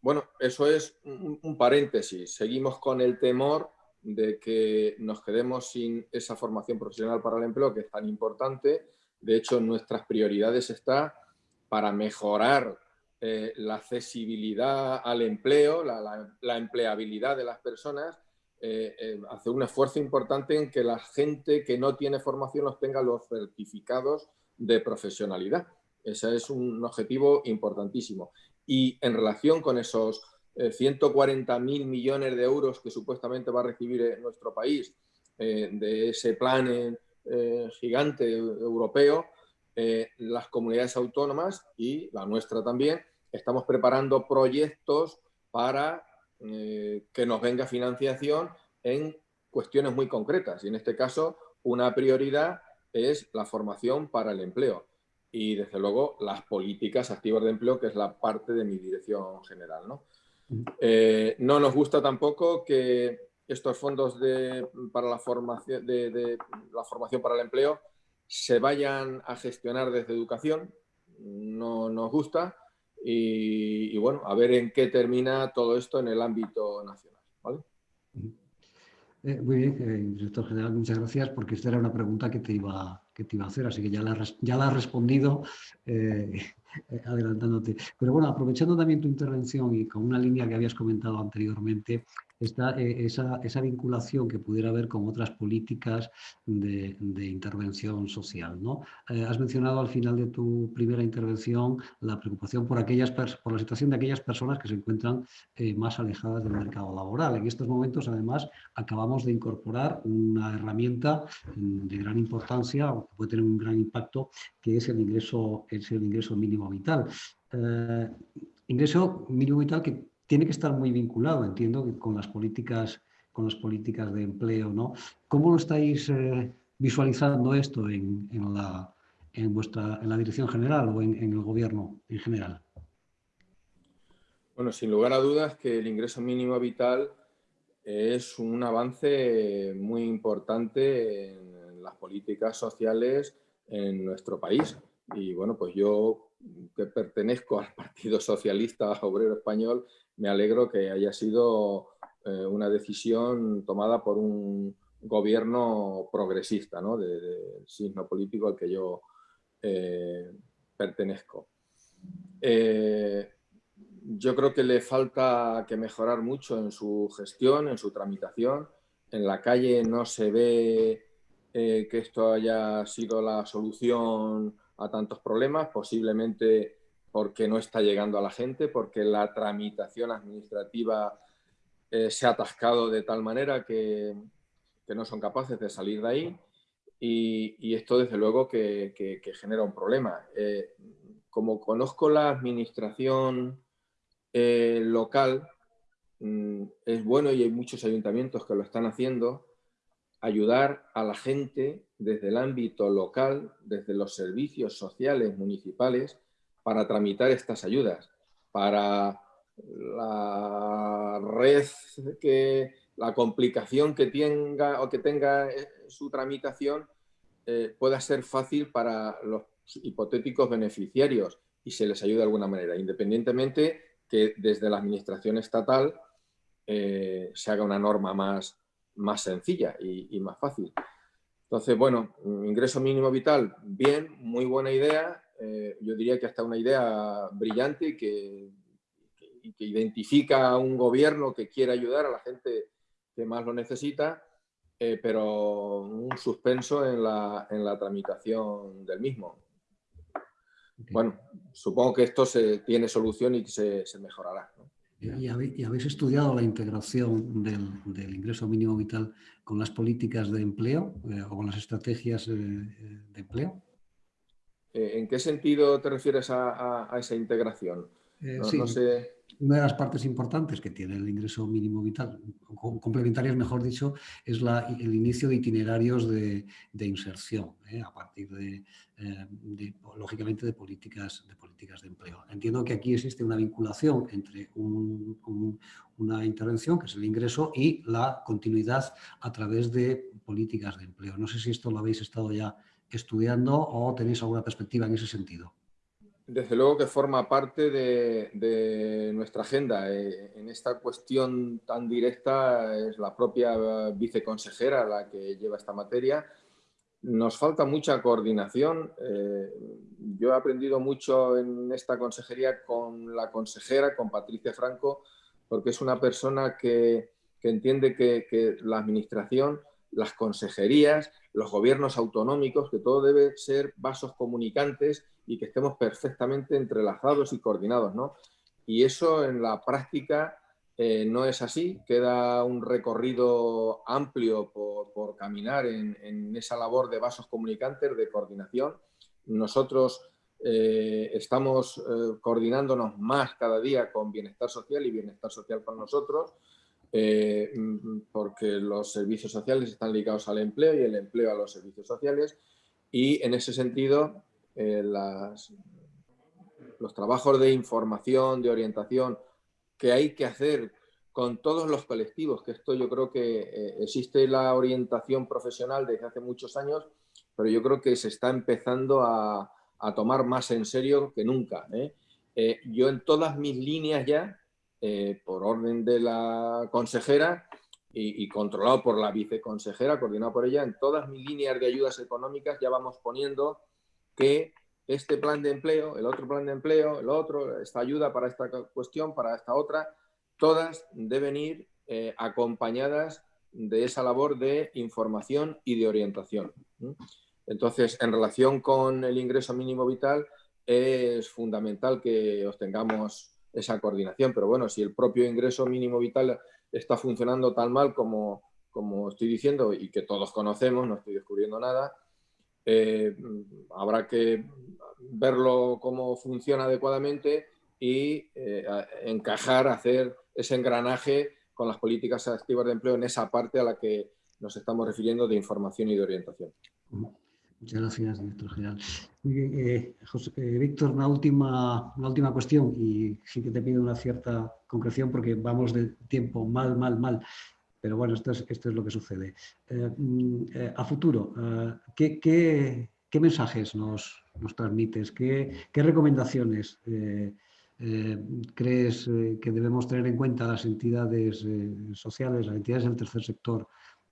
bueno, eso es un paréntesis. Seguimos con el temor de que nos quedemos sin esa formación profesional para el empleo que es tan importante. De hecho, nuestras prioridades está para mejorar eh, la accesibilidad al empleo, la, empleabilidad de las personas, eh, eh, hacer un esfuerzo importante en que la gente que no tiene formación los tenga los certificados de profesionalidad. Ese es un objetivo importantísimo. Y en relación con esos 140.000 eh, millones de euros que supuestamente va a recibir eh, nuestro país eh, de ese plan gigante europeo, las comunidades autónomas y la nuestra también, estamos preparando proyectos para que nos venga financiación en cuestiones muy concretas. Y en este caso, una prioridad es la formación para el empleo y, desde luego, las políticas activas de empleo, que es la parte de mi dirección general. ¿no? Eh, no nos gusta tampoco que estos fondos para la formación, de, la formación para el empleo se vayan a gestionar desde educación. No nos gusta. Y, bueno, a ver en qué termina todo esto en el ámbito nacional. Eh, muy bien, eh, director general, muchas gracias, porque esta era una pregunta que te iba, que te iba a hacer, así que ya la, ya la has respondido. Eh, [laughs] adelantándote. Pero bueno, aprovechando también tu intervención y con una línea que habías comentado anteriormente, está eh, esa, esa, vinculación que pudiera haber con otras políticas de, intervención social. ¿no? Eh, has mencionado al final de tu primera intervención la preocupación por, aquellas por la situación de aquellas personas que se encuentran más alejadas del mercado laboral. En estos momentos, además, acabamos de incorporar una herramienta mm, de gran importancia, que puede tener un gran impacto, que es el ingreso, es el ingreso mínimo vital. Eh, ingreso mínimo vital que tiene que estar muy vinculado, entiendo, con las políticas, con las políticas de empleo. ¿no? ¿Cómo lo estáis eh, visualizando esto en, la, en, vuestra, en la dirección general o en, el gobierno en general? Bueno, sin lugar a dudas que el ingreso mínimo vital es un avance muy importante en las políticas sociales en nuestro país. Y bueno, pues yo que pertenezco al Partido Socialista Obrero Español, me alegro que haya sido eh, una decisión tomada por un gobierno progresista, ¿no? del de, signo político al que yo eh, pertenezco. Eh, yo creo que le falta que mejorar mucho en su gestión, en su tramitación. En la calle no se ve que esto haya sido la solución a tantos problemas, posiblemente porque no está llegando a la gente, porque la tramitación administrativa eh, se ha atascado de tal manera que, no son capaces de salir de ahí y, esto desde luego que, genera un problema. Eh, como conozco la administración eh, local, mm, es bueno y hay muchos ayuntamientos que lo están haciendo, ayudar a la gente desde el ámbito local, desde los servicios sociales municipales, para tramitar estas ayudas, para la red que la complicación que tenga o que tenga eh, su tramitación eh, pueda ser fácil para los hipotéticos beneficiarios y se les ayude de alguna manera, independientemente que desde la administración estatal eh, se haga una norma más, más sencilla y, más fácil. Entonces, bueno, ingreso mínimo vital, bien, muy buena idea. Yo diría que hasta una idea brillante que, que, que identifica a un gobierno que quiere ayudar a la gente que más lo necesita, eh, pero un suspenso en la, en la tramitación del mismo. Bueno, supongo que esto se tiene solución y que se, se mejorará. ¿Y, habéis, estudiado la integración del, del, ingreso mínimo vital con las políticas de empleo eh, o con las estrategias eh, de empleo? ¿En qué sentido te refieres a, a, esa integración? No, sí. no sé una de las partes importantes que tiene el ingreso mínimo vital, complementarias mejor dicho, es la, el inicio de itinerarios de, de inserción, ¿eh? a partir de, eh, de, lógicamente, de políticas, de políticas de empleo. Entiendo que aquí existe una vinculación entre un, un, una intervención, que es el ingreso, y la continuidad a través de políticas de empleo. No sé si esto lo habéis estado ya estudiando o tenéis alguna perspectiva en ese sentido. Desde luego que forma parte de, nuestra agenda. Eh, en esta cuestión tan directa es la propia viceconsejera la que lleva esta materia. Nos falta mucha coordinación. Eh, yo he aprendido mucho en esta consejería con la consejera, con Patricia Franco, porque es una persona que, entiende que, que la administración, las consejerías, los gobiernos autonómicos, que todo debe ser vasos comunicantes y que estemos perfectamente entrelazados y coordinados. ¿no? Y eso en la práctica eh, no es así, queda un recorrido amplio por, caminar en, en, esa labor de vasos comunicantes, de coordinación. Nosotros eh, estamos eh, coordinándonos más cada día con bienestar social y bienestar social con nosotros, eh, porque los servicios sociales están ligados al empleo y el empleo a los servicios sociales. Y en ese sentido, eh, las, los trabajos de información, de orientación que hay que hacer con todos los colectivos, que esto yo creo que eh, existe la orientación profesional desde hace muchos años, pero yo creo que se está empezando a, a tomar más en serio que nunca. ¿eh? Eh, yo en todas mis líneas ya, eh, por orden de la consejera y, controlado por la viceconsejera, coordinado por ella, en todas mis líneas de ayudas económicas ya vamos poniendo que este plan de empleo, el otro plan de empleo, el otro, esta ayuda para esta cuestión, para esta otra, todas deben ir eh, acompañadas de esa labor de información y de orientación. Entonces, en relación con el ingreso mínimo vital, es fundamental que obtengamos esa coordinación, pero bueno, si el propio ingreso mínimo vital está funcionando tan mal como, como estoy diciendo y que todos conocemos, no estoy descubriendo nada, eh, habrá que verlo cómo funciona adecuadamente y eh, encajar, hacer ese engranaje con las políticas activas de empleo en esa parte a la que nos estamos refiriendo de información y de orientación. Muchas gracias, director general. Eh, eh, Víctor, una última, una última cuestión y sí que te pido una cierta concreción porque vamos de tiempo mal, mal, mal. Pero bueno, esto es, esto es lo que sucede. Eh, mm, eh, a futuro, eh, ¿qué, qué, qué, mensajes nos, nos transmites? ¿Qué, qué recomendaciones crees que debemos tener en cuenta las entidades sociales, las entidades del tercer sector,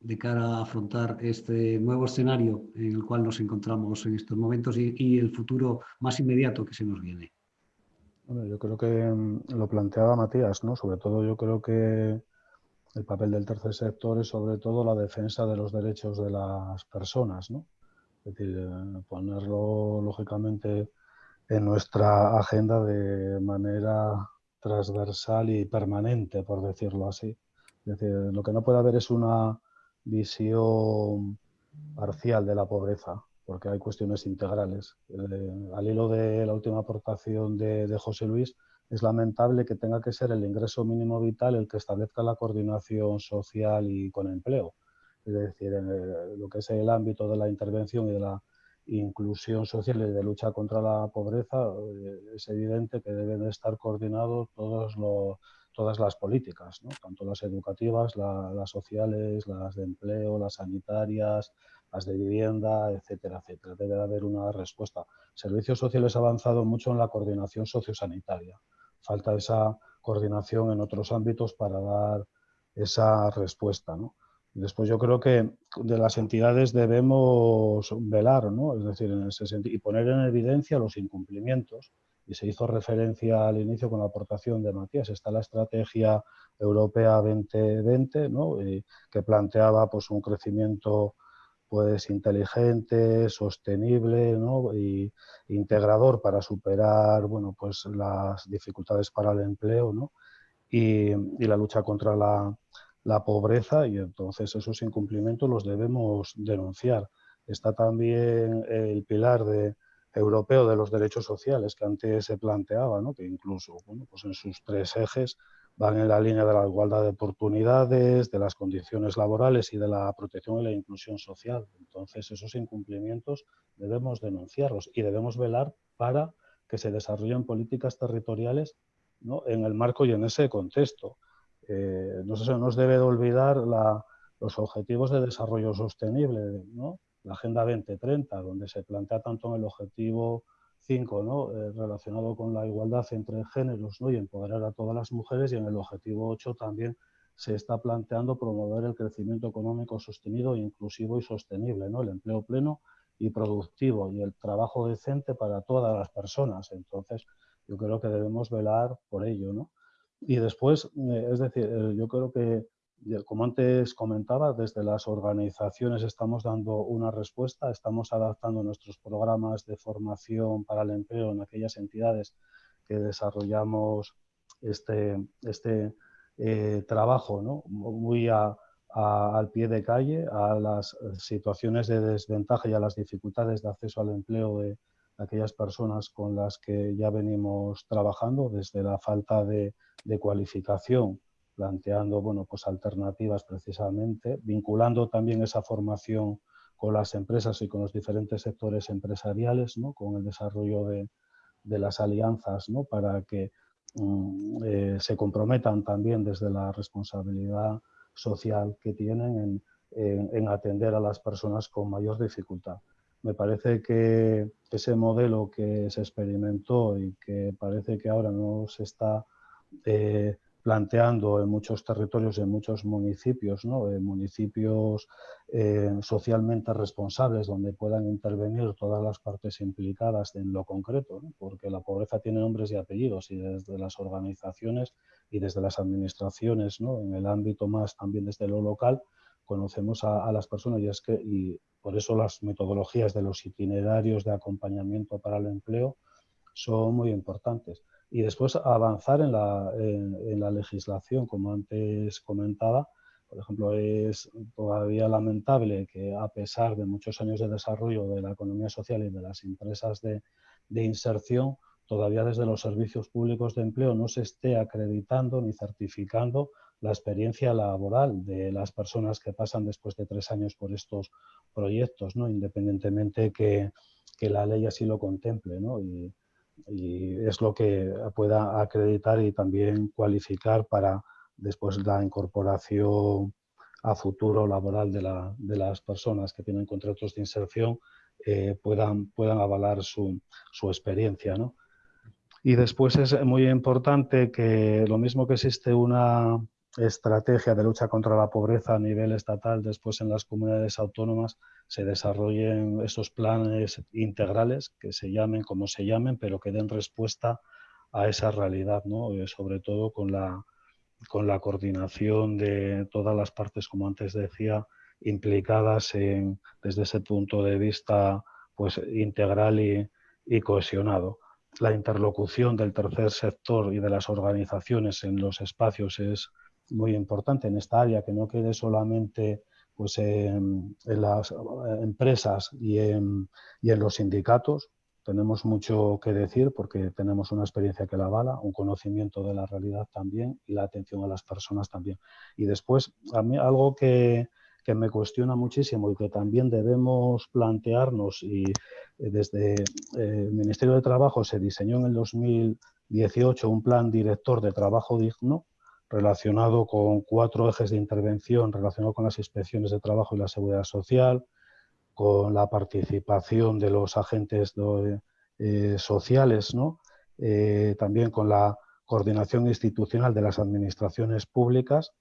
de cara a afrontar este nuevo escenario en el cual nos encontramos en estos momentos y, el futuro más inmediato que se nos viene? Bueno, yo creo que mm, lo planteaba Matías, ¿no? Sobre todo yo creo que el papel del tercer sector es sobre todo la defensa de los derechos de las personas, ¿no? Es decir, eh, ponerlo lógicamente en nuestra agenda de manera transversal y permanente, por decirlo así. Es decir, lo que no puede haber es una visión parcial de la pobreza. porque hay cuestiones integrales. Eh, al hilo de la última aportación de, de, José Luis, es lamentable que tenga que ser el ingreso mínimo vital el que establezca la coordinación social y con empleo. Es decir, en lo que es el ámbito de la intervención y de la inclusión social y de lucha contra la pobreza, eh, es evidente que deben de estar coordinados todos los, todas las políticas, ¿no? tanto las educativas, las sociales, las de empleo, las sanitarias, las de vivienda, etcétera, etcétera. Debe haber una respuesta. Servicios sociales ha avanzado mucho en la coordinación sociosanitaria. Falta esa coordinación en otros ámbitos para dar esa respuesta. ¿no? Después yo creo que de las entidades debemos velar, ¿no? es decir, en ese sentido, y poner en evidencia los incumplimientos. Y se hizo referencia al inicio con la aportación de Matías. Está la estrategia europea 2020, ¿no? que planteaba pues, un crecimiento pues, inteligente, sostenible ¿no? y integrador para superar bueno, pues, las dificultades para el empleo ¿no? y, y la lucha contra la, la pobreza y entonces esos incumplimientos los debemos denunciar. Está también el pilar de, europeo de los derechos sociales que antes se planteaba, ¿no? que incluso bueno, pues en sus tres ejes van en la línea de la igualdad de oportunidades, de las condiciones laborales y de la protección y la inclusión social. Entonces esos incumplimientos debemos denunciarlos y debemos velar para que se desarrollen políticas territoriales ¿no? en el marco y en ese contexto. Eh, no se nos debe de olvidar los objetivos de desarrollo sostenible, ¿no? La Agenda 2030, donde se plantea tanto en el objetivo 5, ¿no? Eh, relacionado con la igualdad entre géneros ¿no? y empoderar a todas las mujeres, y en el objetivo 8 también se está planteando promover el crecimiento económico sostenido, inclusivo y sostenible, ¿no? el empleo pleno y productivo y el trabajo decente para todas las personas. Entonces, yo creo que debemos velar por ello. ¿no? Y después, eh, es decir, eh, yo creo que, como antes comentaba, desde las organizaciones estamos dando una respuesta, estamos adaptando nuestros programas de formación para el empleo en aquellas entidades que desarrollamos este, este eh, trabajo muy al pie de calle, a las situaciones de desventaja y a las dificultades de acceso al empleo de aquellas personas con las que ya venimos trabajando, desde la falta de cualificación, planteando bueno, pues alternativas precisamente, vinculando también esa formación con las empresas y con los diferentes sectores empresariales, ¿no? con el desarrollo de, de las alianzas ¿no? para que mm, eh, se comprometan también desde la responsabilidad social que tienen en, en, atender a las personas con mayor dificultad. Me parece que ese modelo que se experimentó y que parece que ahora no se está eh, planteando en muchos territorios, en muchos municipios, ¿no? municipios eh, socialmente responsables donde puedan intervenir todas las partes implicadas en lo concreto, porque la pobreza tiene nombres y apellidos y desde las organizaciones y desde las administraciones, ¿no? en el ámbito más también desde lo local, conocemos a, las personas y, es que, y por eso las metodologías de los itinerarios de acompañamiento para el empleo son muy importantes y después avanzar en la, en, la legislación, como antes comentaba. Por ejemplo, es todavía lamentable que a pesar de muchos años de desarrollo de la economía social y de las empresas de, de inserción, todavía desde los servicios públicos de empleo no se esté acreditando ni certificando la experiencia laboral de las personas que pasan después de tres años por estos proyectos, ¿no? independientemente que, que la ley así lo contemple. ¿no? Y es lo que pueda acreditar y también cualificar para después la incorporación a futuro laboral de, la, de las personas que tienen contratos de inserción eh, puedan, puedan avalar su, su experiencia. ¿no? Y después es muy importante que lo mismo que existe una estrategia de lucha contra la pobreza a nivel estatal, después en las comunidades autónomas se desarrollen esos planes integrales que se llamen como se llamen, pero que den respuesta a esa realidad, ¿no? Eh, sobre todo con la, con la coordinación de todas las partes, como antes decía, implicadas en, desde ese punto de vista pues, integral y, y cohesionado. La interlocución del tercer sector y de las organizaciones en los espacios es muy importante en esta área, que no quede solamente pues en, las empresas y en, y en los sindicatos. Tenemos mucho que decir porque tenemos una experiencia que la avala, un conocimiento de la realidad también y la atención a las personas también. Y después, a mí algo que, que me cuestiona muchísimo y que también debemos plantearnos y eh, desde eh, el Ministerio de Trabajo se diseñó en el 2018 un plan director de trabajo digno relacionado con cuatro ejes de intervención relacionado con las inspecciones de trabajo y la seguridad social, con la participación de los agentes eh, sociales, ¿no? también con la coordinación institucional de las administraciones públicas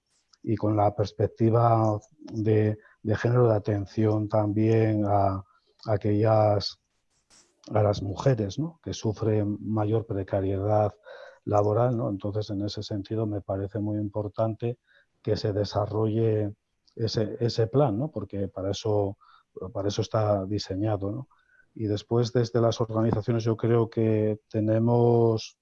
y con la perspectiva de, género de atención también a, aquellas las mujeres que sufren mayor precariedad laboral. ¿no? Entonces, en ese sentido, me parece muy importante que se desarrolle ese, ese plan, ¿no? porque para eso, para eso está diseñado. ¿no? Y después, desde las organizaciones, yo creo que tenemos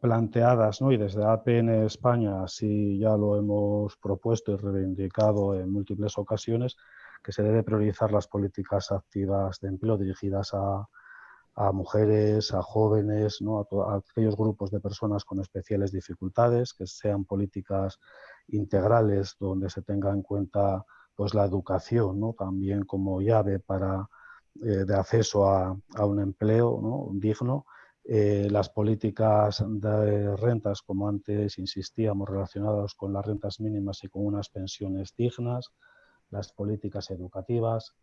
planteadas, ¿no? y desde APN España así ya lo hemos propuesto y reivindicado en múltiples ocasiones, que se debe priorizar las políticas activas de empleo dirigidas a, mujeres, a jóvenes, ¿no? a, aquellos grupos de personas con especiales dificultades, que sean políticas integrales donde se tenga en cuenta pues, la educación ¿no? también como llave para, eh, de acceso a, a un empleo ¿no? digno eh, las políticas de rentas, como antes insistíamos, relacionadas con las rentas mínimas y con unas pensiones dignas, las políticas educativas,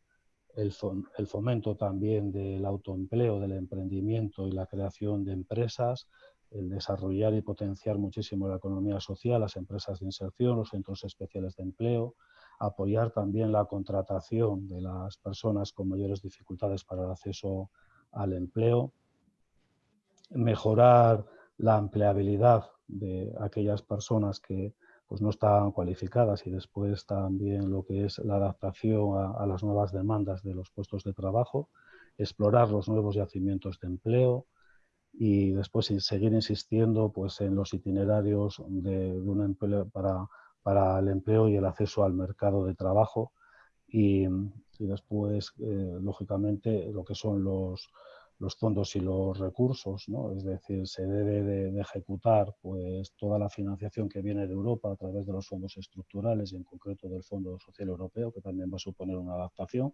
el, fomento también del autoempleo, del emprendimiento y la creación de empresas, el desarrollar y potenciar muchísimo la economía social, las empresas de inserción, los centros especiales de empleo, apoyar también la contratación de las personas con mayores dificultades para el acceso al empleo, mejorar la empleabilidad de aquellas personas que pues, no están cualificadas y después también lo que es la adaptación a, las nuevas demandas de los puestos de trabajo, explorar los nuevos yacimientos de empleo y después seguir insistiendo pues, en los itinerarios de, un empleo para, para, el empleo y el acceso al mercado de trabajo. Y, después, eh, lógicamente, lo que son los, los fondos y los recursos, ¿no? es decir, se debe de, ejecutar pues, toda la financiación que viene de Europa a través de los fondos estructurales y en concreto del Fondo Social Europeo, que también va a suponer una adaptación,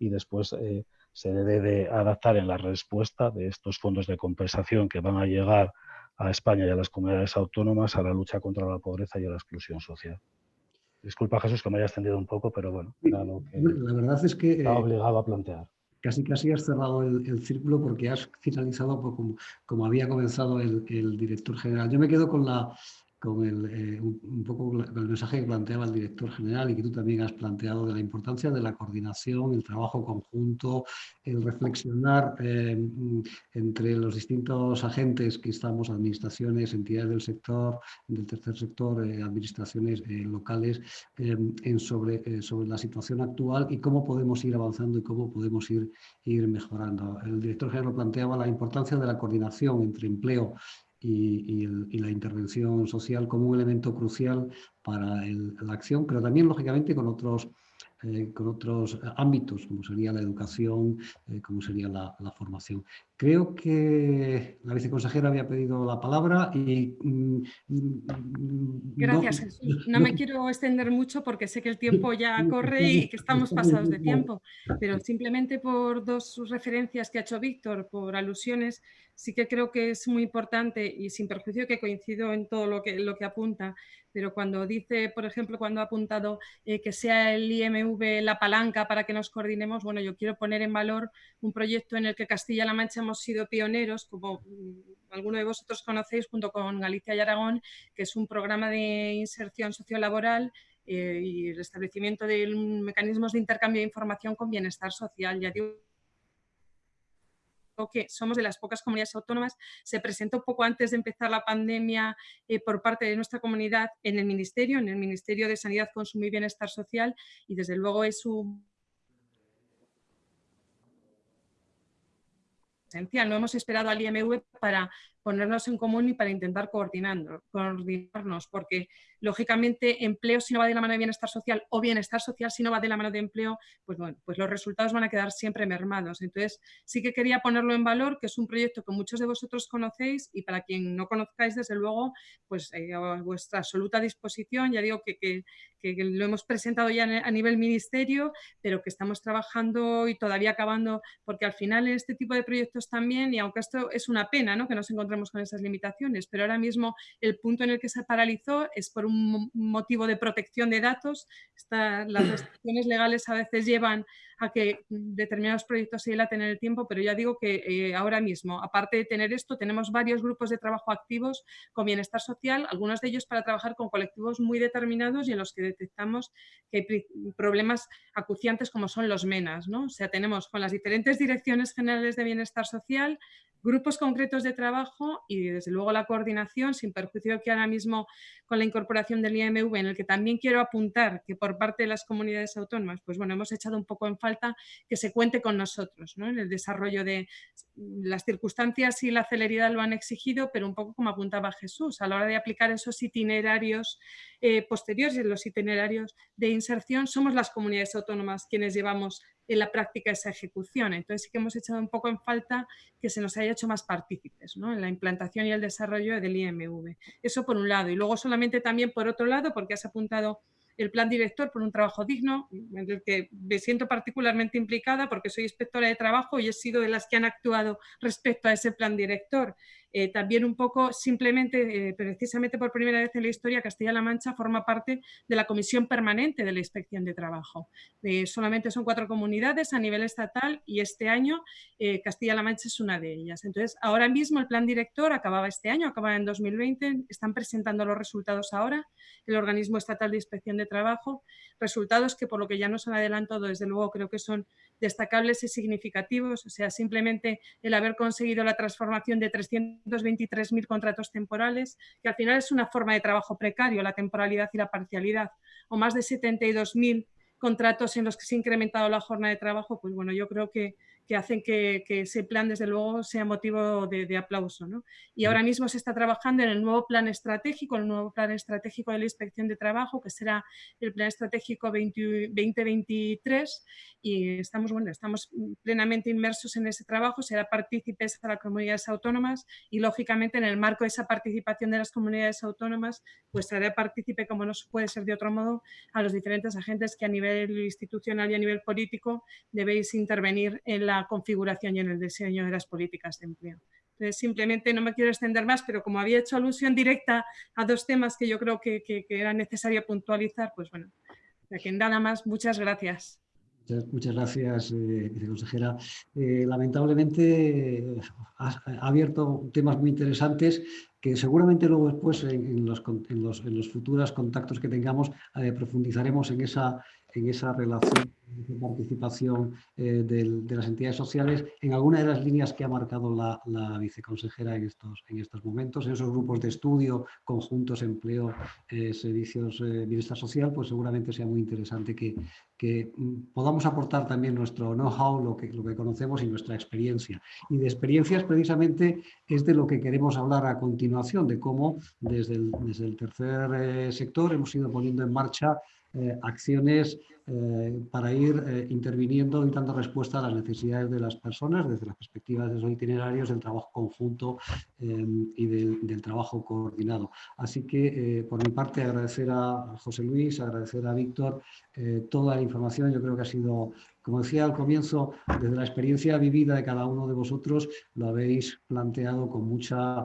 y después eh, se debe de adaptar en la respuesta de estos fondos de compensación que van a llegar a España y a las comunidades autónomas a la lucha contra la pobreza y a la exclusión social. Disculpa Jesús que me haya extendido un poco, pero bueno, era lo que la verdad es que estaba eh, obligado a plantear casi casi has cerrado el, círculo porque has finalizado como, como, había comenzado el, el, director general. Yo me quedo con la, con el, eh, un, poco el mensaje que planteaba el director general y que tú también has planteado de la importancia de la coordinación, el trabajo conjunto, el reflexionar eh, entre los distintos agentes que estamos, administraciones, entidades del sector, del tercer sector, eh, administraciones locales, en sobre, sobre la situación actual y cómo podemos ir avanzando y cómo podemos ir, ir mejorando. El director general planteaba la importancia de la coordinación entre empleo y, la intervención social como un elemento crucial para la acción, pero también, lógicamente, con otros eh, con otros ámbitos, como sería la educación, eh, como sería la, formación. Creo que la viceconsejera había pedido la palabra y... Mm, mm, Gracias, no, Jesús. [laughs] No, me quiero extender mucho porque sé que el tiempo ya corre y que estamos pasados de tiempo, pero simplemente por dos referencias que ha hecho Víctor, por alusiones, sí que creo que es muy importante y sin perjuicio que coincido en todo lo que, lo que apunta, pero cuando dice, por ejemplo, cuando ha apuntado eh, que sea el IMV la palanca para que nos coordinemos, bueno, yo quiero poner en valor un proyecto en el que Castilla-La Mancha hemos sido pioneros, como mm, alguno de vosotros conocéis, junto con Galicia y Aragón, que es un programa de inserción sociolaboral eh, y el establecimiento de mecanismos de intercambio de información con bienestar social. Que somos de las pocas comunidades autónomas, se presentó poco antes de empezar la pandemia eh, por parte de nuestra comunidad en el Ministerio, en el Ministerio de Sanidad, Consumo y Bienestar Social y desde luego es un. No hemos esperado al IMV para, ponernos en común y para intentar coordinarnos, porque lógicamente empleo si no va de la mano de bienestar social o bienestar social si no va de la mano de empleo, pues bueno, pues los resultados van a quedar siempre mermados. Entonces sí que quería ponerlo en valor, que es un proyecto que muchos de vosotros conocéis y para quien no conozcáis, desde luego, pues eh, a vuestra absoluta disposición, ya digo que, que, lo hemos presentado ya a nivel ministerio, pero que estamos trabajando y todavía acabando, porque al final en este tipo de proyectos también, y aunque esto es una pena ¿no? que nos con esas limitaciones, pero ahora mismo el punto en el que se paralizó es por un motivo de protección de datos. las restricciones legales a veces llevan a que determinados proyectos se dilaten en el tiempo, pero ya digo que eh, ahora mismo, aparte de tener esto, tenemos varios grupos de trabajo activos con bienestar social, algunos de ellos para trabajar con colectivos muy determinados y en los que detectamos que hay problemas acuciantes como son los MENAS. ¿no? O sea, tenemos con las diferentes direcciones generales de bienestar social, grupos concretos de trabajo y desde luego la coordinación, sin perjuicio que ahora mismo con la incorporación del IMV, en el que también quiero apuntar que por parte de las comunidades autónomas, pues bueno, hemos echado un poco en falta que se cuente con nosotros en el desarrollo de las circunstancias y la celeridad lo han exigido, pero un poco como apuntaba Jesús, a la hora de aplicar esos itinerarios eh, posteriores, los itinerarios de inserción, somos las comunidades autónomas quienes llevamos en la práctica esa ejecución. Entonces sí que hemos echado un poco en falta que se nos haya hecho más partícipes en la implantación y el desarrollo del IMV. Eso por un lado. Y luego solamente también por otro lado, porque has apuntado el plan director por un trabajo digno, en el que me siento particularmente implicada porque soy inspectora de trabajo y he sido de las que han actuado respecto a ese plan director. Eh, también un poco, simplemente, eh, precisamente por primera vez en la historia, Castilla-La Mancha forma parte de la Comisión Permanente de la Inspección de Trabajo. Eh, solamente son cuatro comunidades a nivel estatal y este año Castilla-La Mancha es una de ellas. Entonces, ahora mismo el plan director acababa este año, acababa en 2020, están presentando los resultados ahora, el organismo estatal de inspección de trabajo, resultados que por lo que ya nos han adelantado, desde luego creo que son destacables y significativos, o sea, simplemente el haber conseguido la transformación de 323.000 contratos temporales, que al final es una forma de trabajo precario, la temporalidad y la parcialidad, o más de 72.000 contratos en los que se ha incrementado la jornada de trabajo, pues bueno, yo creo que que hacen que, ese plan, desde luego, sea motivo de, aplauso. Y ahora mismo se está trabajando en el nuevo plan estratégico, el nuevo plan estratégico de la Inspección de Trabajo, que será el plan estratégico 2023, y estamos, bueno, estamos plenamente inmersos en ese trabajo, será partícipes a las comunidades autónomas y, lógicamente, en el marco de esa participación de las comunidades autónomas, pues será partícipe, como no puede ser de otro modo, a los diferentes agentes que a nivel institucional y a nivel político debéis intervenir en la configuración y en el diseño de las políticas de empleo. Simplemente no me quiero extender más, pero como había hecho alusión directa a dos temas que yo creo que, era necesario puntualizar, pues bueno, que nada más, muchas gracias. Muchas, gracias, eh, viceconsejera. Eh, lamentablemente eh, ha, abierto temas muy interesantes que seguramente luego después en, los, en los, futuros contactos que tengamos profundizaremos en esa, en esa relación de participación eh, de las entidades sociales en alguna de las líneas que ha marcado la, viceconsejera en estos, en estos momentos, en esos grupos de estudio, conjuntos, empleo, eh, servicios, eh, bienestar social, pues seguramente sea muy interesante que, que mm, podamos aportar también nuestro know-how, lo que, lo que conocemos y nuestra experiencia. Y de experiencias precisamente es de lo que queremos hablar a continuación, de cómo desde el, desde el tercer sector hemos ido poniendo en marcha eh, acciones eh, para ir eh, interviniendo y dando respuesta a las necesidades de las personas desde las perspectivas de esos itinerarios, del trabajo conjunto y del, trabajo coordinado. Así que, por mi parte, agradecer a José Luis, agradecer a Víctor toda la información. Yo creo que ha sido, como decía al comienzo, desde la experiencia vivida de cada uno de vosotros, lo habéis planteado con, mucha,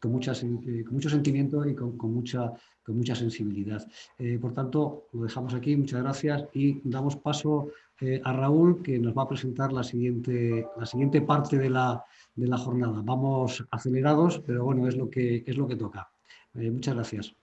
con, muchas, con mucho sentimiento y con, con mucha con mucha sensibilidad. Eh, por tanto, lo dejamos aquí, muchas gracias y damos paso eh, a Raúl que nos va a presentar la siguiente, la siguiente parte de la, de la jornada. Vamos acelerados, pero bueno, es lo que, es lo que toca. Eh, muchas gracias.